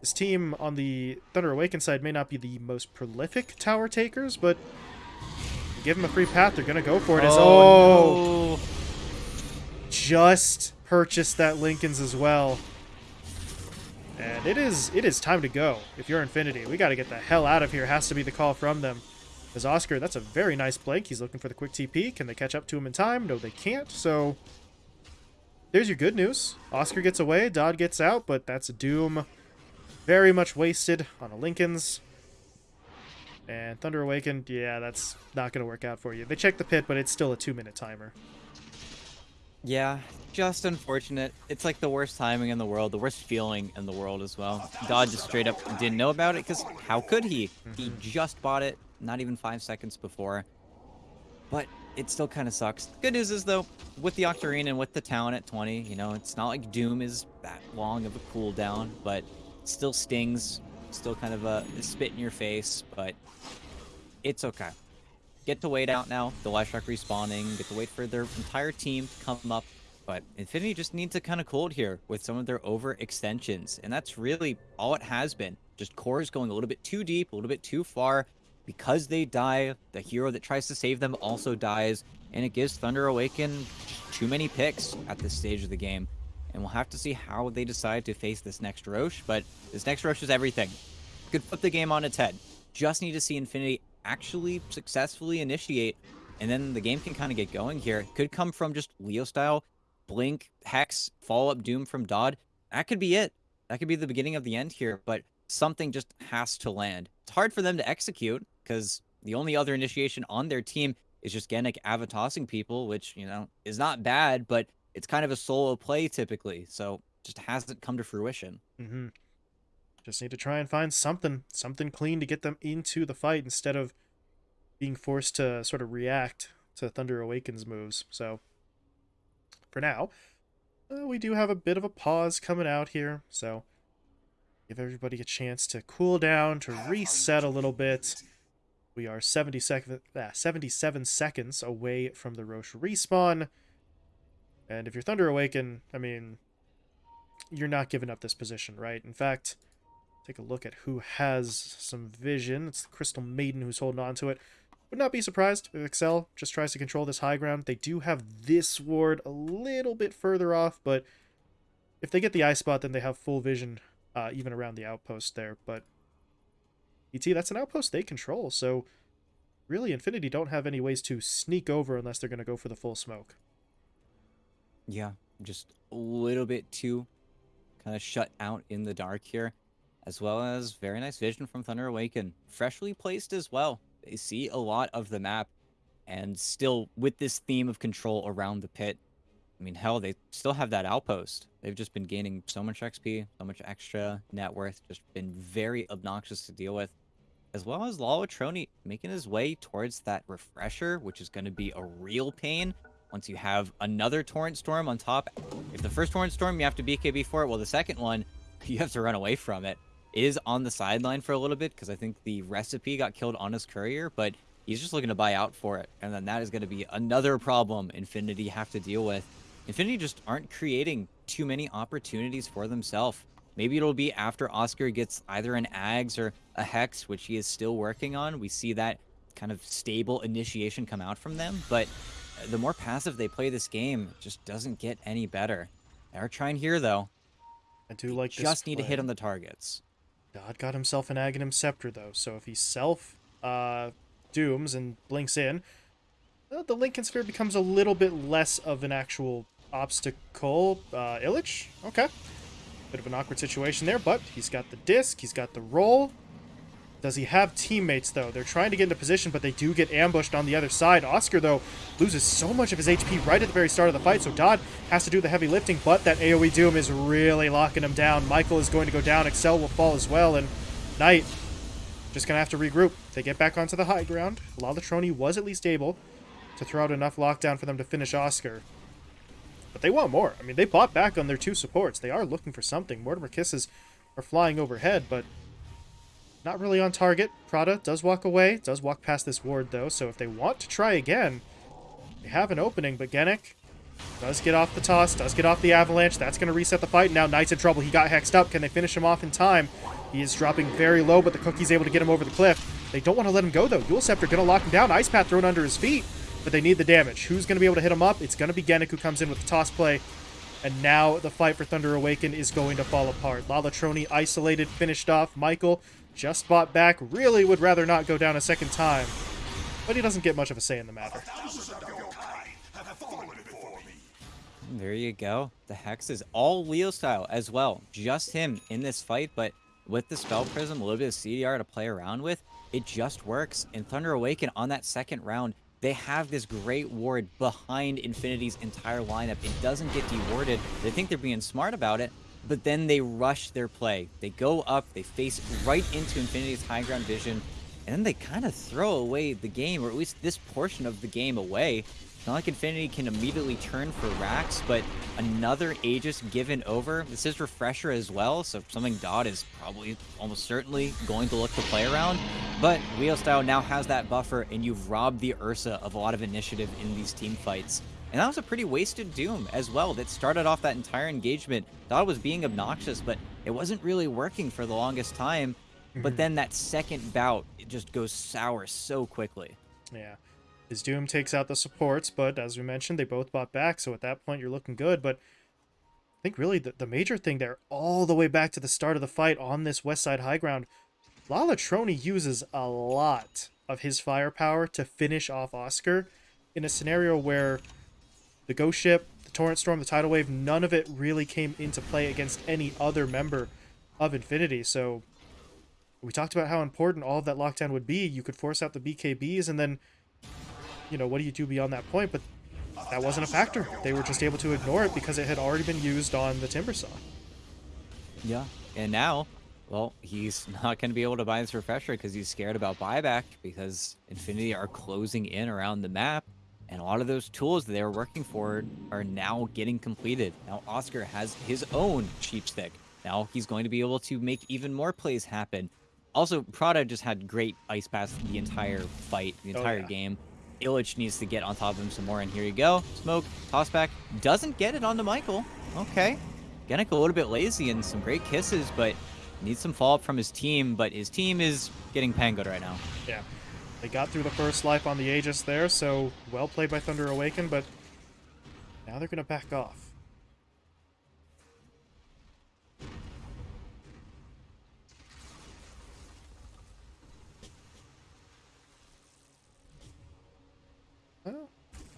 S2: this team on the Thunder Awaken side may not be the most prolific tower takers, but give them a free path, they're going to go for it. As, oh,
S1: no.
S2: just purchased that Linken's as well. And it is it is time to go. If you're Infinity, we got to get the hell out of here. Has to be the call from them. As Oscar, that's a very nice blank. He's looking for the quick TP. Can they catch up to him in time? No, they can't. So there's your good news. Oscar gets away, Dodd gets out, but that's a Doom very much wasted on a Linken's. And Thunder Awakened, yeah, that's not going to work out for you. They checked the pit, but it's still a two-minute timer.
S1: Yeah, just unfortunate. It's like the worst timing in the world, the worst feeling in the world as well. Dodd just straight up didn't know about it because how could he? He mm-hmm. just bought it not even five seconds before. But it still kind of sucks. Good news is though, with the Octarine and with the town at 20, you know, it's not like Doom is that long of a cooldown, but still stings, still kind of a, a spit in your face, but it's okay. Get to wait out now, the Leshrac respawning, get to wait for their entire team to come up, but Infinity just needs to kind of cold here with some of their overextensions, and that's really all it has been. Just cores going a little bit too deep, a little bit too far, because they die, the hero that tries to save them also dies, and it gives Thunder Awaken too many picks at this stage of the game. And we'll have to see how they decide to face this next Rosh, but this next Rosh is everything. Could flip the game on its head. Just need to see Infinity actually successfully initiate, and then the game can kind of get going here. Could come from just Leo style, Blink, Hex, follow up Doom from Dodd. That could be it. That could be the beginning of the end here, but something just has to land. It's hard for them to execute because the only other initiation on their team is just Genic avatossing people, which, you know, is not bad, but it's kind of a solo play typically. So just hasn't come to fruition.
S2: Mm-hmm. Just need to try and find something, something clean to get them into the fight instead of being forced to sort of react to Thunder Awakens moves. So for now, uh, we do have a bit of a pause coming out here. So give everybody a chance to cool down, to reset a little bit. We are 70 sec uh, 77 seconds away from the Rosh respawn. And if you're Thunder Awaken, I mean, you're not giving up this position, right? In fact, take a look at who has some vision. It's the Crystal Maiden who's holding on to it. Would not be surprised if Excel just tries to control this high ground. They do have this ward a little bit further off, but if they get the eye spot, then they have full vision uh, even around the outpost there. But That's an outpost they control, so really Infinity don't have any ways to sneak over unless they're going to go for the full smoke.
S1: Yeah, just a little bit too kind of shut out in the dark here, as well as very nice vision from Thunder Awaken. Freshly placed as well. They see a lot of the map, and still with this theme of control around the pit, I mean, hell, they still have that outpost. They've just been gaining so much XP, so much extra net worth, just been very obnoxious to deal with. As well as Lalatroni making his way towards that refresher, which is going to be a real pain once you have another Torrent Storm on top. If the first Torrent Storm, you have to BKB for it, well, the second one, you have to run away from it. It is on the sideline for a little bit because I think the recipe got killed on his courier, but he's just looking to buy out for it. And then that is going to be another problem Infinity have to deal with. Infinity just aren't creating too many opportunities for themselves. Maybe it'll be after Oscar gets either an Ags or a Hex, which he is still working on. We see that kind of stable initiation come out from them, but the more passive they play this game, just doesn't get any better. They're trying here, though.
S2: I do like
S1: just need to hit on the targets.
S2: God got himself an Aghanim Scepter, though, so if he self uh, dooms and blinks in, well, the Linken Sphere becomes a little bit less of an actual obstacle. Uh, Illich? Okay. Bit of an awkward situation there, but he's got the disc, he's got the roll. Does he have teammates, though? They're trying to get into position, but they do get ambushed on the other side. Oscar, though, loses so much of his HP right at the very start of the fight, so Dodd has to do the heavy lifting, but that AoE Doom is really locking him down. Michael is going to go down, Excel will fall as well, and Knight just going to have to regroup. They get back onto the high ground. Lalatroni was at least able to throw out enough lockdown for them to finish Oscar. But they want more. I mean, they bought back on their two supports. They are looking for something. Mortimer Kisses are flying overhead, but not really on target. Prada does walk away, does walk past this ward, though, so if they want to try again, they have an opening, but Genic does get off the toss, does get off the avalanche. That's going to reset the fight. Now Knight's in trouble. He got hexed up. Can they finish him off in time? He is dropping very low, but the Cookie's able to get him over the cliff. They don't want to let him go, though. Dual Scepter going to lock him down. Ice Path thrown under his feet but they need the damage. Who's going to be able to hit him up? It's going to be Genic who comes in with the toss play. And now the fight for Thunder Awaken is going to fall apart. Lalatroni isolated, finished off. Michael just bought back. Really would rather not go down a second time. But he doesn't get much of a say in the matter.
S1: There you go. The Hex is all Leo style as well. Just him in this fight, but with the Spell Prism, a little bit of CDR to play around with, it just works. And Thunder Awaken on that second round they have this great ward behind Infinity's entire lineup. It doesn't get dewarded. They think they're being smart about it, but then they rush their play. They go up, they face right into Infinity's high ground vision, and then they kind of throw away the game, or at least this portion of the game away. Not like Infinity can immediately turn for Rax, but another Aegis given over. This is Refresher as well, so something Dodd is probably almost certainly going to look to play around. But Leo Style now has that buffer, and you've robbed the Ursa of a lot of initiative in these team fights. And that was a pretty wasted Doom as well that started off that entire engagement. Dodd was being obnoxious, but it wasn't really working for the longest time. But
S2: Mhm.
S1: then that second bout, it just goes sour so quickly.
S2: Yeah. His Doom takes out the supports, but as we mentioned, they both bought back, so at that point you're looking good. But I think really the, the major thing there, all the way back to the start of the fight on this west side high ground, Lalatroni uses a lot of his firepower to finish off Oscar in a scenario where the Ghost Ship, the Torrent Storm, the Tidal Wave, none of it really came into play against any other member of Infinity. So we talked about how important all of that lockdown would be. You could force out the BKBs, and then, you know, what do you do beyond that point? But that wasn't a factor. They were just able to ignore it because it had already been used on the timber saw.
S1: Yeah. And now, well, he's not going to be able to buy this refresher because he's scared about buyback because Infinity are closing in around the map. And a lot of those tools that they were working for are now getting completed. Now Oscar has his own cheap stick. Now he's going to be able to make even more plays happen. Also, Prada just had great ice pass the entire fight, the
S2: Oh,
S1: entire
S2: yeah.
S1: game. Illich needs to get on top of him some more, and here you go. Smoke, toss back. Doesn't get it onto Michael. Okay. Genic a little bit lazy and some great kisses, but needs some follow-up from his team, but his team is getting pangoed right now.
S2: Yeah. They got through the first life on the Aegis there, so well played by Thunder Awaken, but now they're going to back off.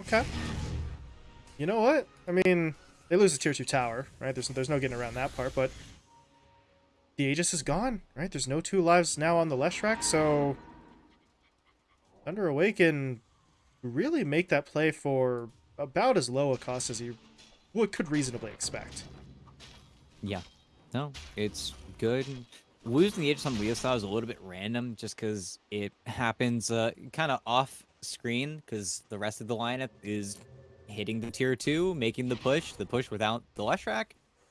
S2: Okay. You know what? I mean, they lose the tier 2 tower, right? There's, there's no getting around that part, but the Aegis is gone, right? There's no two lives now on the Leshrac, so Thunder Awaken really make that play for about as low a cost as you would could reasonably expect.
S1: Yeah. No, it's good. Losing the Aegis on Leo style is a little bit random just because it happens uh, kind of off screen because the rest of the lineup is hitting the tier 2, making the push, the push without the Leshrac.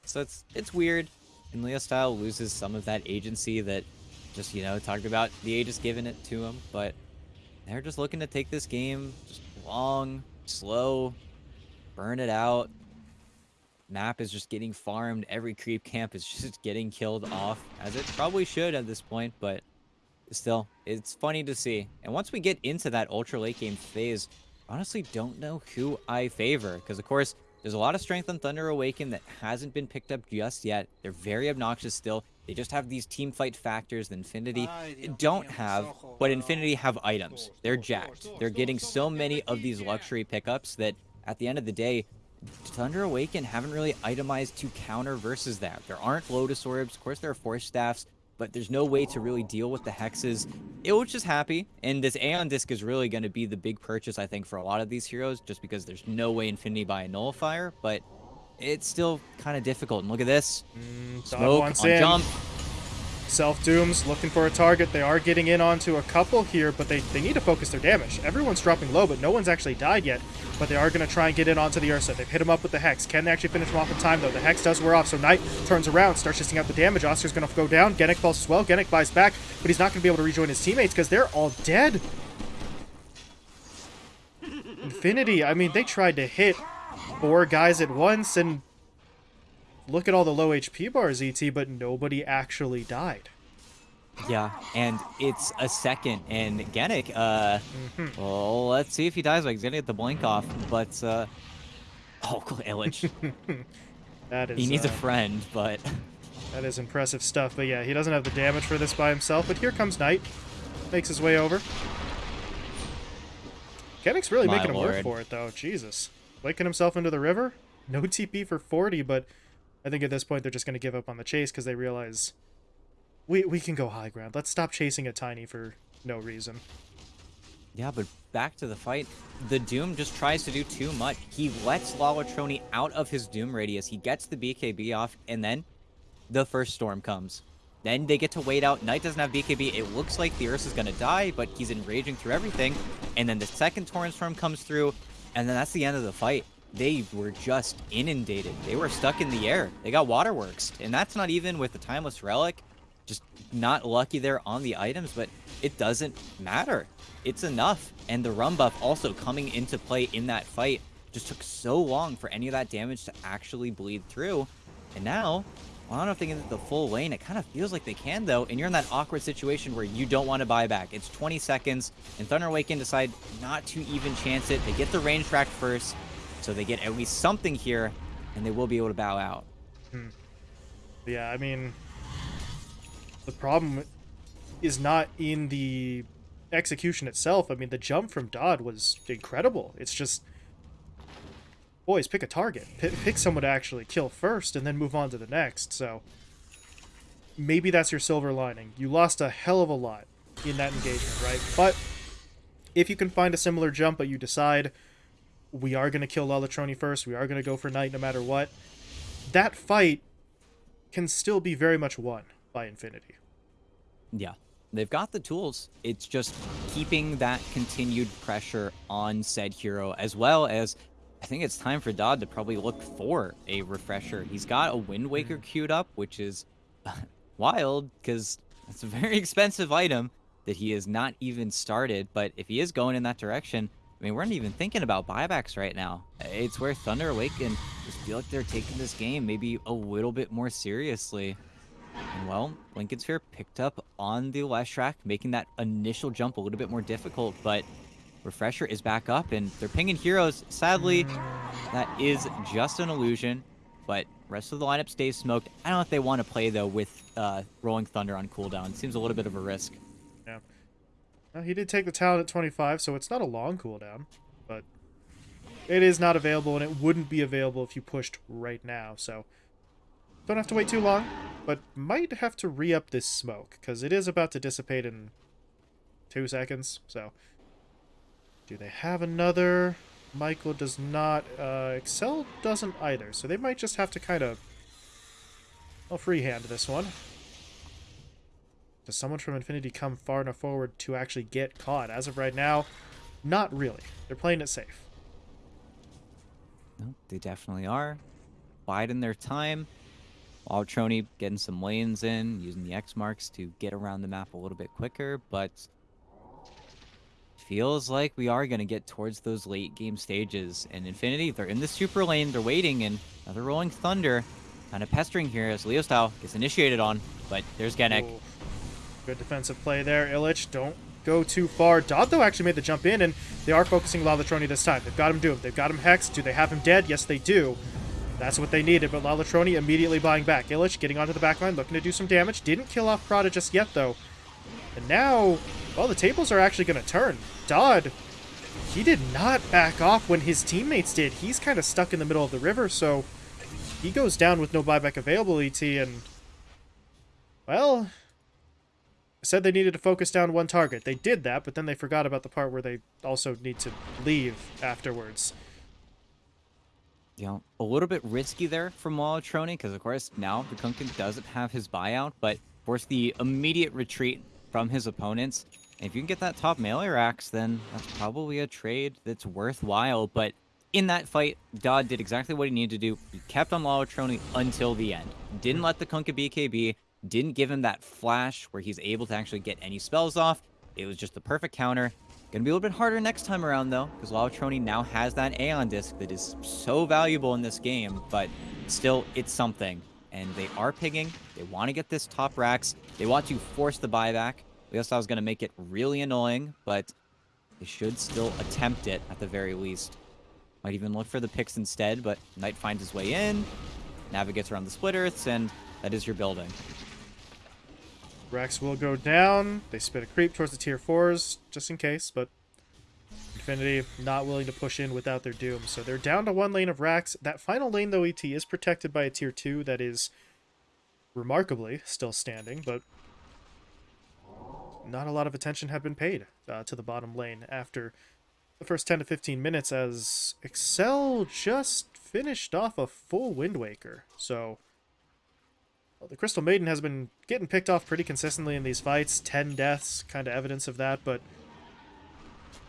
S1: So it's it's weird. And Leo style loses some of that agency that just, you know, talked about the Aegis giving it to him. But they're just looking to take this game just long, slow, burn it out. Map is just getting farmed. Every creep camp is just getting killed off, as it probably should at this point, but still, it's funny to see. And once we get into that ultra late game phase, honestly don't know who I favor, because of course, there's a lot of strength on Thunder Awaken that hasn't been picked up just yet. They're very obnoxious still. They just have these team fight factors that Infinity don't have, but Infinity have items. They're jacked. They're getting so many of these luxury pickups that at the end of the day, Thunder Awaken haven't really itemized to counter versus that. There aren't Lotus Orbs. Of course, there are Force Staffs, but there's no way to really deal with the Hexes. Illich just happy, and this Aeon Disc is really going to be the big purchase, I think, for a lot of these heroes, just because there's no way Infinity buy a Nullifier, but it's still kind of difficult. And look at this.
S2: Mm,
S1: Smoke on
S2: in.
S1: jump.
S2: Self Dooms looking for a target. They are getting in onto a couple here, but they, they need to focus their damage. Everyone's dropping low, but no one's actually died yet. But they are going to try and get in onto the Ursa. They've hit him up with the Hex. Can they actually finish him off in time, though? The Hex does wear off, so Knight turns around, starts shifting out the damage. Oscar's going to go down. Genic falls as well. Genic buys back, but he's not going to be able to rejoin his teammates because they're all dead. Infinity, I mean, they tried to hit four guys at once, and look at all the low HP bars, ET, but nobody actually died.
S1: Yeah, and it's a second, and Genic, uh, well, let's see if he dies. Like, he's gonna get the blink off, but, uh, oh, Illich.
S2: That is
S1: he needs a
S2: uh,
S1: friend, but
S2: that is impressive stuff. But yeah, he doesn't have the damage for this by himself. But here comes Knight, makes his way over. Genic's really
S1: My
S2: making him work for it though. Jesus, waking himself into the river. No TP for 40, but I think at this point they're just going to give up on the chase because they realize we we can go high ground. Let's stop chasing a tiny for no reason.
S1: yeah, but back to the fight. The Doom just tries to do too much. He lets Lalatroni out of his Doom radius. He gets the BKB off, and then the first storm comes. Then they get to wait out. Knight doesn't have BKB. It looks like the Ursa is going to die, but he's enraging through everything. And then the second Torrent Storm comes through, and then that's the end of the fight. They were just inundated. They were stuck in the air. They got waterworks. And that's not even with the Timeless Relic. Just not lucky there on the items, but it doesn't matter. It's enough. And the Rum buff also coming into play in that fight just took so long for any of that damage to actually bleed through. And now, I don't know if they can get the full lane. It kind of feels like they can, though. And you're in that awkward situation where you don't want to buy back. It's 20 seconds, and Thunder Awaken decide not to even chance it. They get the range track first, so they get at least something here, and they will be able to bow out.
S2: Hmm. Yeah, I mean, the problem is not in the execution itself. I mean, the jump from Dodd was incredible. It's just boys, pick a target. P pick someone to actually kill first and then move on to the next. So maybe that's your silver lining. You lost a hell of a lot in that engagement, right? But if you can find a similar jump, but you decide we are going to kill Lalatroni first, we are going to go for Knight no matter what, that fight can still be very much won by Infinity.
S1: Yeah, they've got the tools. It's just keeping that continued pressure on said hero, as well as I think it's time for Dodd to probably look for a refresher. He's got a Wind Waker mm-hmm. queued up, which is wild because it's a very expensive item that he has not even started. But if he is going in that direction, I mean, we're not even thinking about buybacks right now. It's where Thunder Awaken just feel like they're taking this game maybe a little bit more seriously. And well, Linken's Sphere picked up on the Leshrac, making that initial jump a little bit more difficult, but Refresher is back up, and they're pinging heroes. Sadly, that is just an illusion, but rest of the lineup stays smoked. I don't know if they want to play, though, with uh, Rolling Thunder on cooldown. Seems a little bit of a risk.
S2: Well, he did take the talent at 25, so it's not a long cooldown, but it is not available, and it wouldn't be available if you pushed right now, so don't have to wait too long, but might have to re-up this smoke, because it is about to dissipate in two seconds, so do they have another? Michael does not. Uh, Excel doesn't either, so they might just have to kind of... I'll freehand this one. Does someone from Infinity come far enough forward to actually get caught? As of right now, not really. They're playing it safe.
S1: No, they definitely are. Biding their time. Wild Trony getting some lanes in, using the X marks to get around the map a little bit quicker, but feels like we are going to get towards those late game stages. And Infinity, they're in the super lane, they're waiting, and another Rolling Thunder kind of pestering here as Leo Style gets initiated on. But there's. Ooh.
S2: Good defensive play there. Illich, don't go too far. Dotto actually made the jump in, and they are focusing Lalatroni this time. They've got him doomed. They've got him hexed. Do they have him dead? Yes, they do. That's what they needed, but Lalatroni immediately buying back. Illich getting onto the backline, looking to do some damage. Didn't kill off Prada just yet, though. And now, well, the tables are actually going to turn. Dodd, he did not back off when his teammates did. He's kind of stuck in the middle of the river, so he goes down with no buyback available, ET, and, well, said they needed to focus down one target. They did that, but then they forgot about the part where they also need to leave afterwards.
S1: You know, a little bit risky there from Lalatroni, because of course now the Kunkka doesn't have his buyout, but force the immediate retreat from his opponents. And if you can get that top melee racks, then that's probably a trade that's worthwhile. But in that fight, Dodd did exactly what he needed to do. He kept on Lalatroni until the end. Didn't let the Kunkka BKB, didn't give him that flash where he's able to actually get any spells off. It was just the perfect counter. Gonna be a little bit harder next time around, though, because Lalatroni now has that Aeon Disc that is so valuable in this game, but still, it's something and they are pigging. They want to get this top racks. They want to force the buyback. I was to make it really annoying, but they should still attempt it at the very least. Might even look for the picks instead, but Knight finds his way in, navigates around the split earths, and that is your building.
S2: Racks will go down. They spit a creep towards the tier 4s, just in case, but Infinity not willing to push in without their Doom. So they're down to one lane of racks. That final lane, though, ET is protected by a tier 2 that is remarkably still standing, but not a lot of attention had been paid uh, to the bottom lane after the first 10 to 15 minutes as Excel just finished off a full Wind Waker. So Well, the Crystal Maiden has been getting picked off pretty consistently in these fights. 10 deaths, kind of evidence of that, but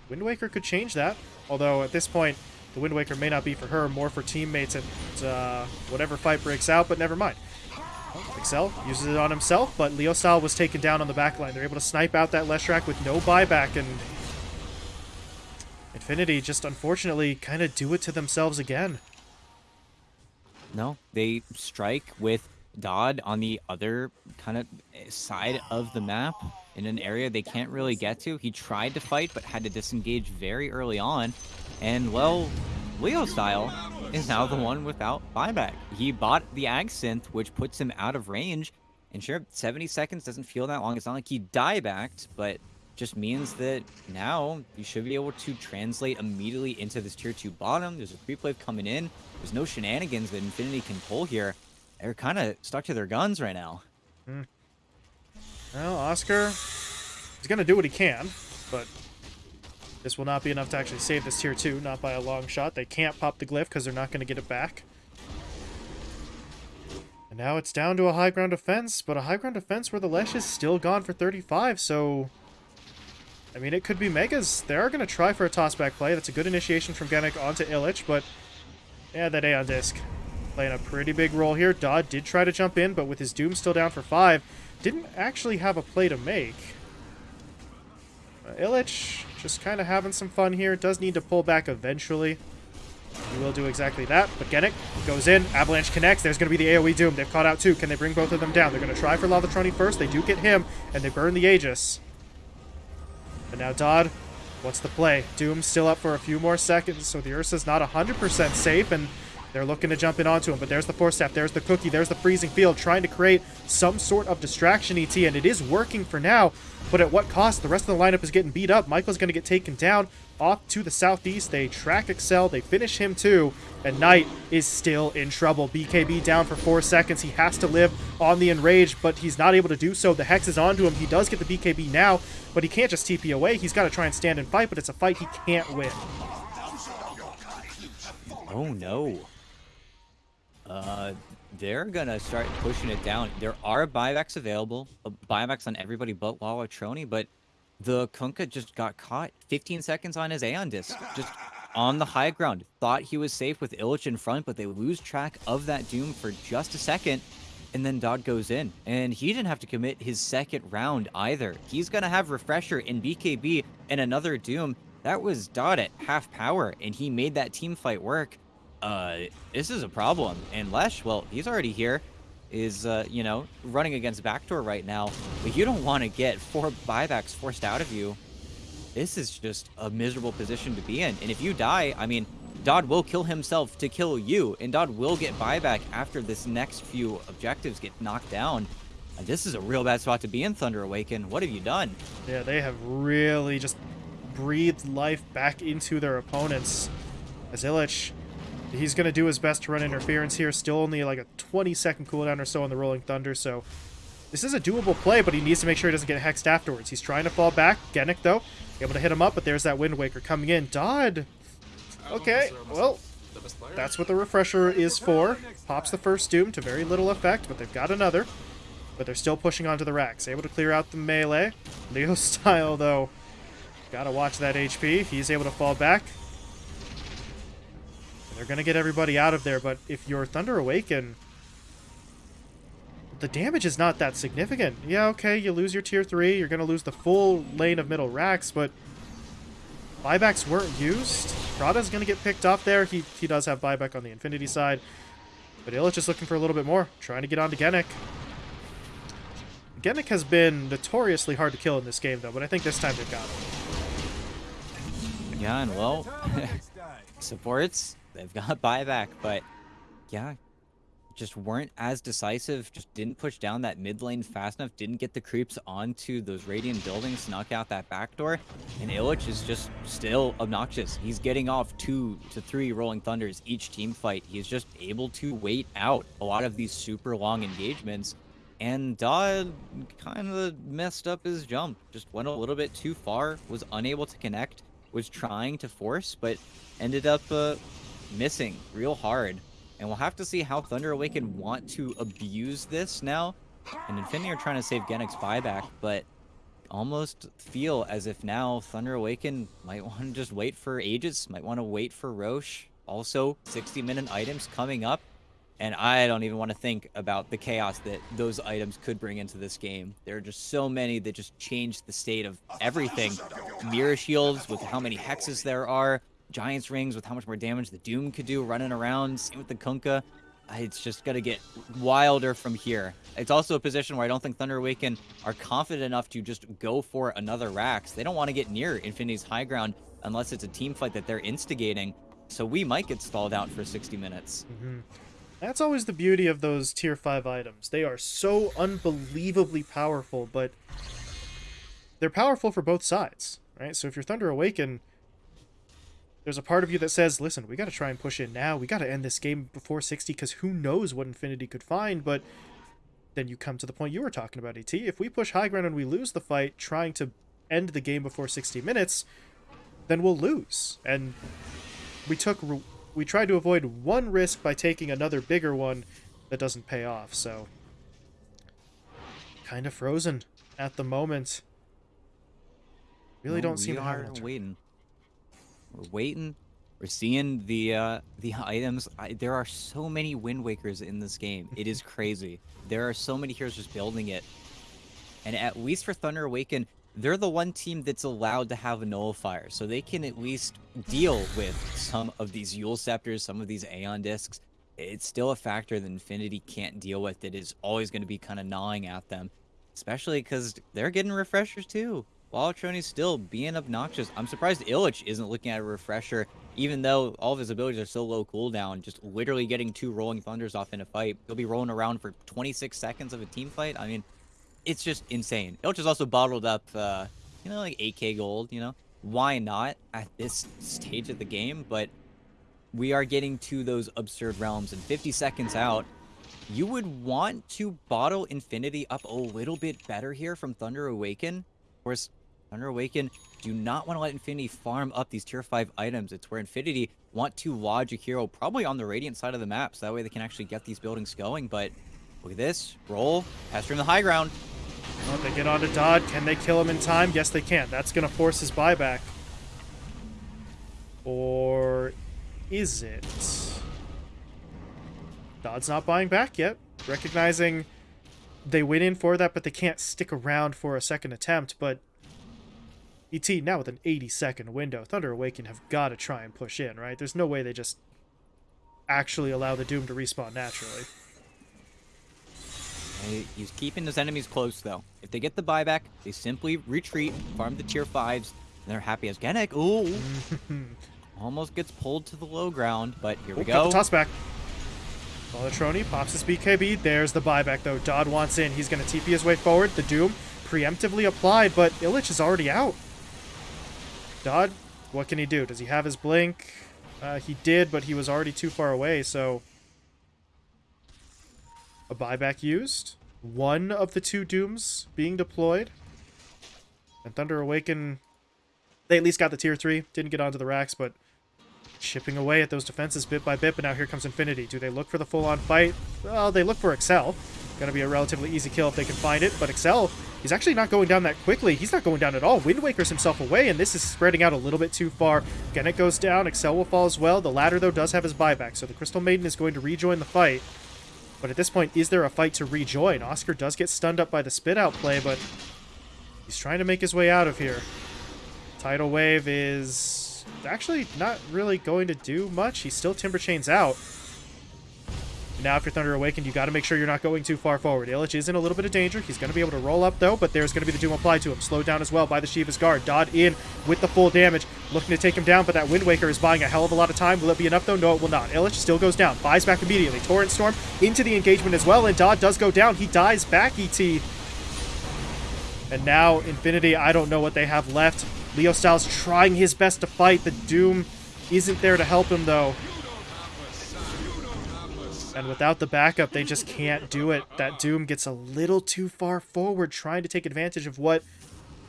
S2: Wind Waker could change that. Although at this point, the Wind Waker may not be for her, more for teammates and uh, whatever fight breaks out, but never mind. Excel uses it on himself, but Leo Style was taken down on the backline. They're able to snipe out that Leshrac with no buyback, and Infinity just unfortunately kind of do it to themselves again.
S1: No, they strike with Dodd on the other kind of eh, side of the map in an area they can't really get to. He tried to fight, but had to disengage very early on. And, well, Leo Style is now the one without buyback. He bought the Ag Synth, which puts him out of range. And sure, 70 seconds doesn't feel that long. It's not like he die-backed, but just means that now you should be able to translate immediately into this tier 2 bottom. There's a creep wave coming in. There's no shenanigans that Infinity can pull here. They're kind of stuck to their guns right now.
S2: Hmm. Well, Oscar, he's going to do what he can, but this will not be enough to actually save this tier 2, not by a long shot. They can't pop the glyph because they're not going to get it back. And now it's down to a high ground defense, but a high ground defense where the Lesh is still gone for 35, so... I mean, it could be Megas. They are going to try for a tossback play. That's a good initiation from Genic onto Illich, but... Yeah, that Aeon Disc playing a pretty big role here. Dodd did try to jump in, but with his Doom still down for 5, didn't actually have a play to make. Uh, Illich just kind of having some fun here. Does need to pull back eventually. He will do exactly that, but Genic goes in. Avalanche connects. There's going to be the AoE Doom. They've caught out two. Can they bring both of them down? They're going to try for Lalatroni first. They do get him, and they burn the Aegis. But now Dodd, what's the play? Doom still up for a few more seconds, so the Ursa's not 100% safe, and they're looking to jump in onto him, but there's the Force Staff, there's the Cookie, there's the Freezing Field, trying to create some sort of distraction, ET, and it is working for now, but at what cost? The rest of the lineup is getting beat up. Michael's going to get taken down off to the southeast. They track Excel, they finish him too, and Knight is still in trouble. BKB down for four seconds. He has to live on the Enrage, but he's not able to do so. The Hex is onto him. He does get the BKB now, but he can't just TP away. He's got to try and stand and fight, but it's a fight he can't win.
S1: Oh no. Uh, they're gonna start pushing it down. There are buybacks available, uh, buybacks on everybody but Lalatroni, but the Kunkka just got caught 15 seconds on his Aeon disc, just on the high ground. Thought he was safe with Illich in front, but they lose track of that Doom for just a second, and then Dodd goes in. And he didn't have to commit his second round either. He's gonna have Refresher in BKB and another Doom. That was Dodd at half power, and he made that team fight work uh, this is a problem. And Lesh, well, he's already here, is, uh, you know, running against Backdoor right now. But you don't want to get four buybacks forced out of you. This is just a miserable position to be in. And if you die, I mean, Dodd will kill himself to kill you. And Dodd will get buyback after this next few objectives get knocked down. And this is a real bad spot to be in, Thunder Awaken. What have you done?
S2: Yeah, they have really just breathed life back into their opponents. As Illich He's going to do his best to run interference here. Still only like a 20 second cooldown or so on the Rolling Thunder, so this is a doable play, but he needs to make sure he doesn't get hexed afterwards. He's trying to fall back. Genic, though, able to hit him up, but there's that Wind Waker coming in. Dodd. Okay, well, that's what the Refresher is for. Pops the first Doom to very little effect, but they've got another. But they're still pushing onto the racks. Able to clear out the melee. Leo style, though. Gotta watch that HP. He's able to fall back. They're going to get everybody out of there, but if you're Thunder Awaken, the damage is not that significant. Yeah, okay, you lose your tier 3, you're going to lose the full lane of middle racks, but buybacks weren't used. Prada's going to get picked off there. He, he does have buyback on the Infinity side, but Illich is looking for a little bit more, trying to get onto Genic. Genic has been notoriously hard to kill in this game, though, but I think this time they've got
S1: him. Yeah, and well, supports They've got buyback, but yeah, just weren't as decisive, just didn't push down that mid lane fast enough, didn't get the creeps onto those Radiant buildings knock out that backdoor, and Illich is just still obnoxious. He's getting off two to three Rolling Thunders each team fight. He's just able to wait out a lot of these super long engagements, and Dodd kind of messed up his jump, just went a little bit too far, was unable to connect, was trying to force, but ended up uh, missing real hard. And we'll have to see how Thunder Awaken want to abuse this now. And Infinity are trying to save Genic's buyback, but almost feel as if now Thunder Awaken might want to just wait for Aegis, might want to wait for Rosh. Also, 60-minute items coming up. And I don't even want to think about the chaos that those items could bring into this game. There are just so many that just change the state of everything. Mirror shields with how many hexes there are. Giant's rings with how much more damage the Doom could do running around. Same with the Kunkka. It's just going to get wilder from here. It's also a position where I don't think Thunder Awaken are confident enough to just go for another Rax. They don't want to get near Infinity's high ground unless it's a team fight that they're instigating. So we might get stalled out for 60 minutes.
S2: Mm -hmm. That's always the beauty of those tier 5 items. They are so unbelievably powerful, but they're powerful for both sides, right? So if you're Thunder Awaken, there's a part of you that says, listen, we got to try and push in now. We got to end this game before 60 because who knows what Infinity could find, but then you come to the point you were talking about, ET. If we push high ground and we lose the fight trying to end the game before 60 minutes, then we'll lose. And we took we tried to avoid one risk by taking another bigger one that doesn't pay off, so... Kind of frozen at the moment. Really don't seem hard
S1: to waiting. We're waiting. We're seeing the uh, the items. I, there are so many Wind Wakers in this game. It is crazy. There are so many heroes just building it. And at least for Thunder Awaken, they're the one team that's allowed to have a nullifier, so they can at least deal with some of these Eul Scepters, some of these Aeon Discs. It's still a factor that Infinity can't deal with. It is always going to be kind of gnawing at them, especially because they're getting refreshers too. While Trony's still being obnoxious. I'm surprised Illich isn't looking at a refresher, even though all of his abilities are so low cooldown, just literally getting two Rolling Thunders off in a fight. He'll be rolling around for 26 seconds of a team fight. I mean, it's just insane. Illich is also bottled up, uh, you know, like 8k gold, you know? Why not at this stage of the game? But we are getting to those absurd realms, and 50 seconds out, you would want to bottle Infinity up a little bit better here from Thunder Awaken. Of course, Thunder Awaken do not want to let Infinity farm up these tier 5 items. It's where Infinity want to lodge a hero probably on the Radiant side of the map, so that way they can actually get these buildings going, but look at this. Roll. Pass in the high ground.
S2: Oh, they get onto Dodd. Can they kill him in time? Yes, they can. That's going to force his buyback. Or is it? Dodd's not buying back yet. Recognizing they went in for that, but they can't stick around for a second attempt. But ET, now with an 80-second window, Thunder Awaken have got to try and push in, right? There's no way they just actually allow the Doom to respawn naturally.
S1: He's keeping his enemies close, though. If they get the buyback, they simply retreat, farm the tier 5s, and they're happy as Genic. Ooh! Almost gets pulled to the low ground, but here we go.
S2: the toss back. Lalatroni pops his BKB. There's the buyback, though. Dodd wants in. He's going to TP his way forward. The Doom preemptively applied, but Illich is already out. Dodd, what can he do? Does he have his Blink? Uh, he did, but he was already too far away, so a buyback used. One of the two Dooms being deployed. And Thunder Awaken, they at least got the tier 3. Didn't get onto the racks, but chipping away at those defenses bit by bit. But now here comes Infinity. Do they look for the full-on fight? Well, they look for Excel. Gonna be a relatively easy kill if they can find it. But Excel, he's actually not going down that quickly. He's not going down at all. Wind Waker's himself away, and this is spreading out a little bit too far. Again, goes down. Excel will fall as well. The latter, though, does have his buyback, so the Crystal Maiden is going to rejoin the fight. But at this point, is there a fight to rejoin? Oscar does get stunned up by the spit out play, but he's trying to make his way out of here. Tidal Wave is actually not really going to do much. He still Timber Chains out. Now after Thunder Awakened, you got to make sure you're not going too far forward. Illich is in a little bit of danger. He's going to be able to roll up, though, but there's going to be the Doom applied to him. Slowed down as well by the Shiva's Guard. Dodd in with the full damage, looking to take him down, but that Wind Waker is buying a hell of a lot of time. Will it be enough, though? No, it will not. Illich still goes down, buys back immediately. Torrent Storm into the engagement as well, and Dodd does go down. He dies back, ET. And now, Infinity, I don't know what they have left. Leo Style's trying his best to fight. The Doom isn't there to help him, though. And without the backup, they just can't do it. That Doom gets a little too far forward, trying to take advantage of what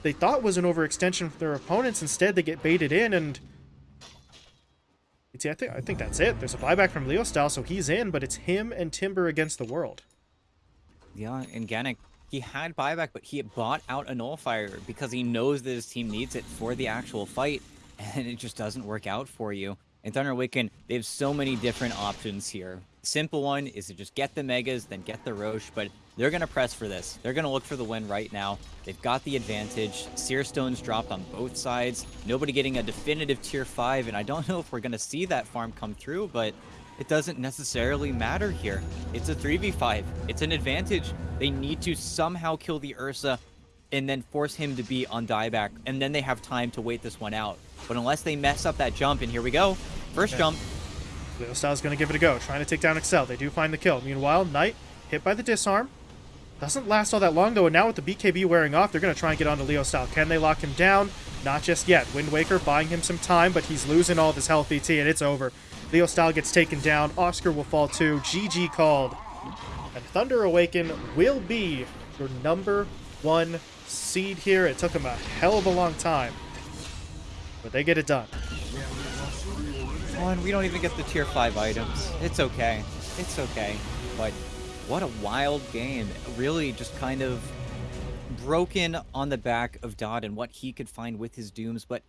S2: they thought was an overextension for their opponents. Instead, they get baited in, and See, I think I think that's it. There's a buyback from Leo Style, so he's in, but it's him and Timber against the world.
S1: Yeah, and Genic, he had buyback, but he bought out a nullifier because he knows that his team needs it for the actual fight, and it just doesn't work out for you. In Thunder Awaken, they have so many different options here. Simple one is to just get the Megas, then get the Rosh, but they're going to press for this. They're going to look for the win right now. They've got the advantage. Seer Stones dropped on both sides. Nobody getting a definitive tier 5, and I don't know if we're going to see that farm come through, but it doesn't necessarily matter here. It's a 3v5. It's an advantage. They need to somehow kill the Ursa and then force him to be on dieback, and then they have time to wait this one out. But unless they mess up that jump, and here we go. First
S2: Okay.
S1: jump.
S2: Leo Style's going to give it a go, trying to take down Excel. They do find the kill. Meanwhile, Knight hit by the disarm. Doesn't last all that long, though, and now with the BKB wearing off, they're going to try and get onto Leo Style. Can they lock him down? Not just yet. Wind Waker buying him some time, but he's losing all of his health ET, and it's over. Leo Style gets taken down. Oscar will fall too. GG called. And Thunder Awaken will be your number one seed here. It took them a hell of a long time, but they get it done.
S1: Oh, and we don't even get the tier 5 items. It's okay. It's okay. But what a wild game. Really just kind of broken on the back of Dodd and what he could find with his dooms, but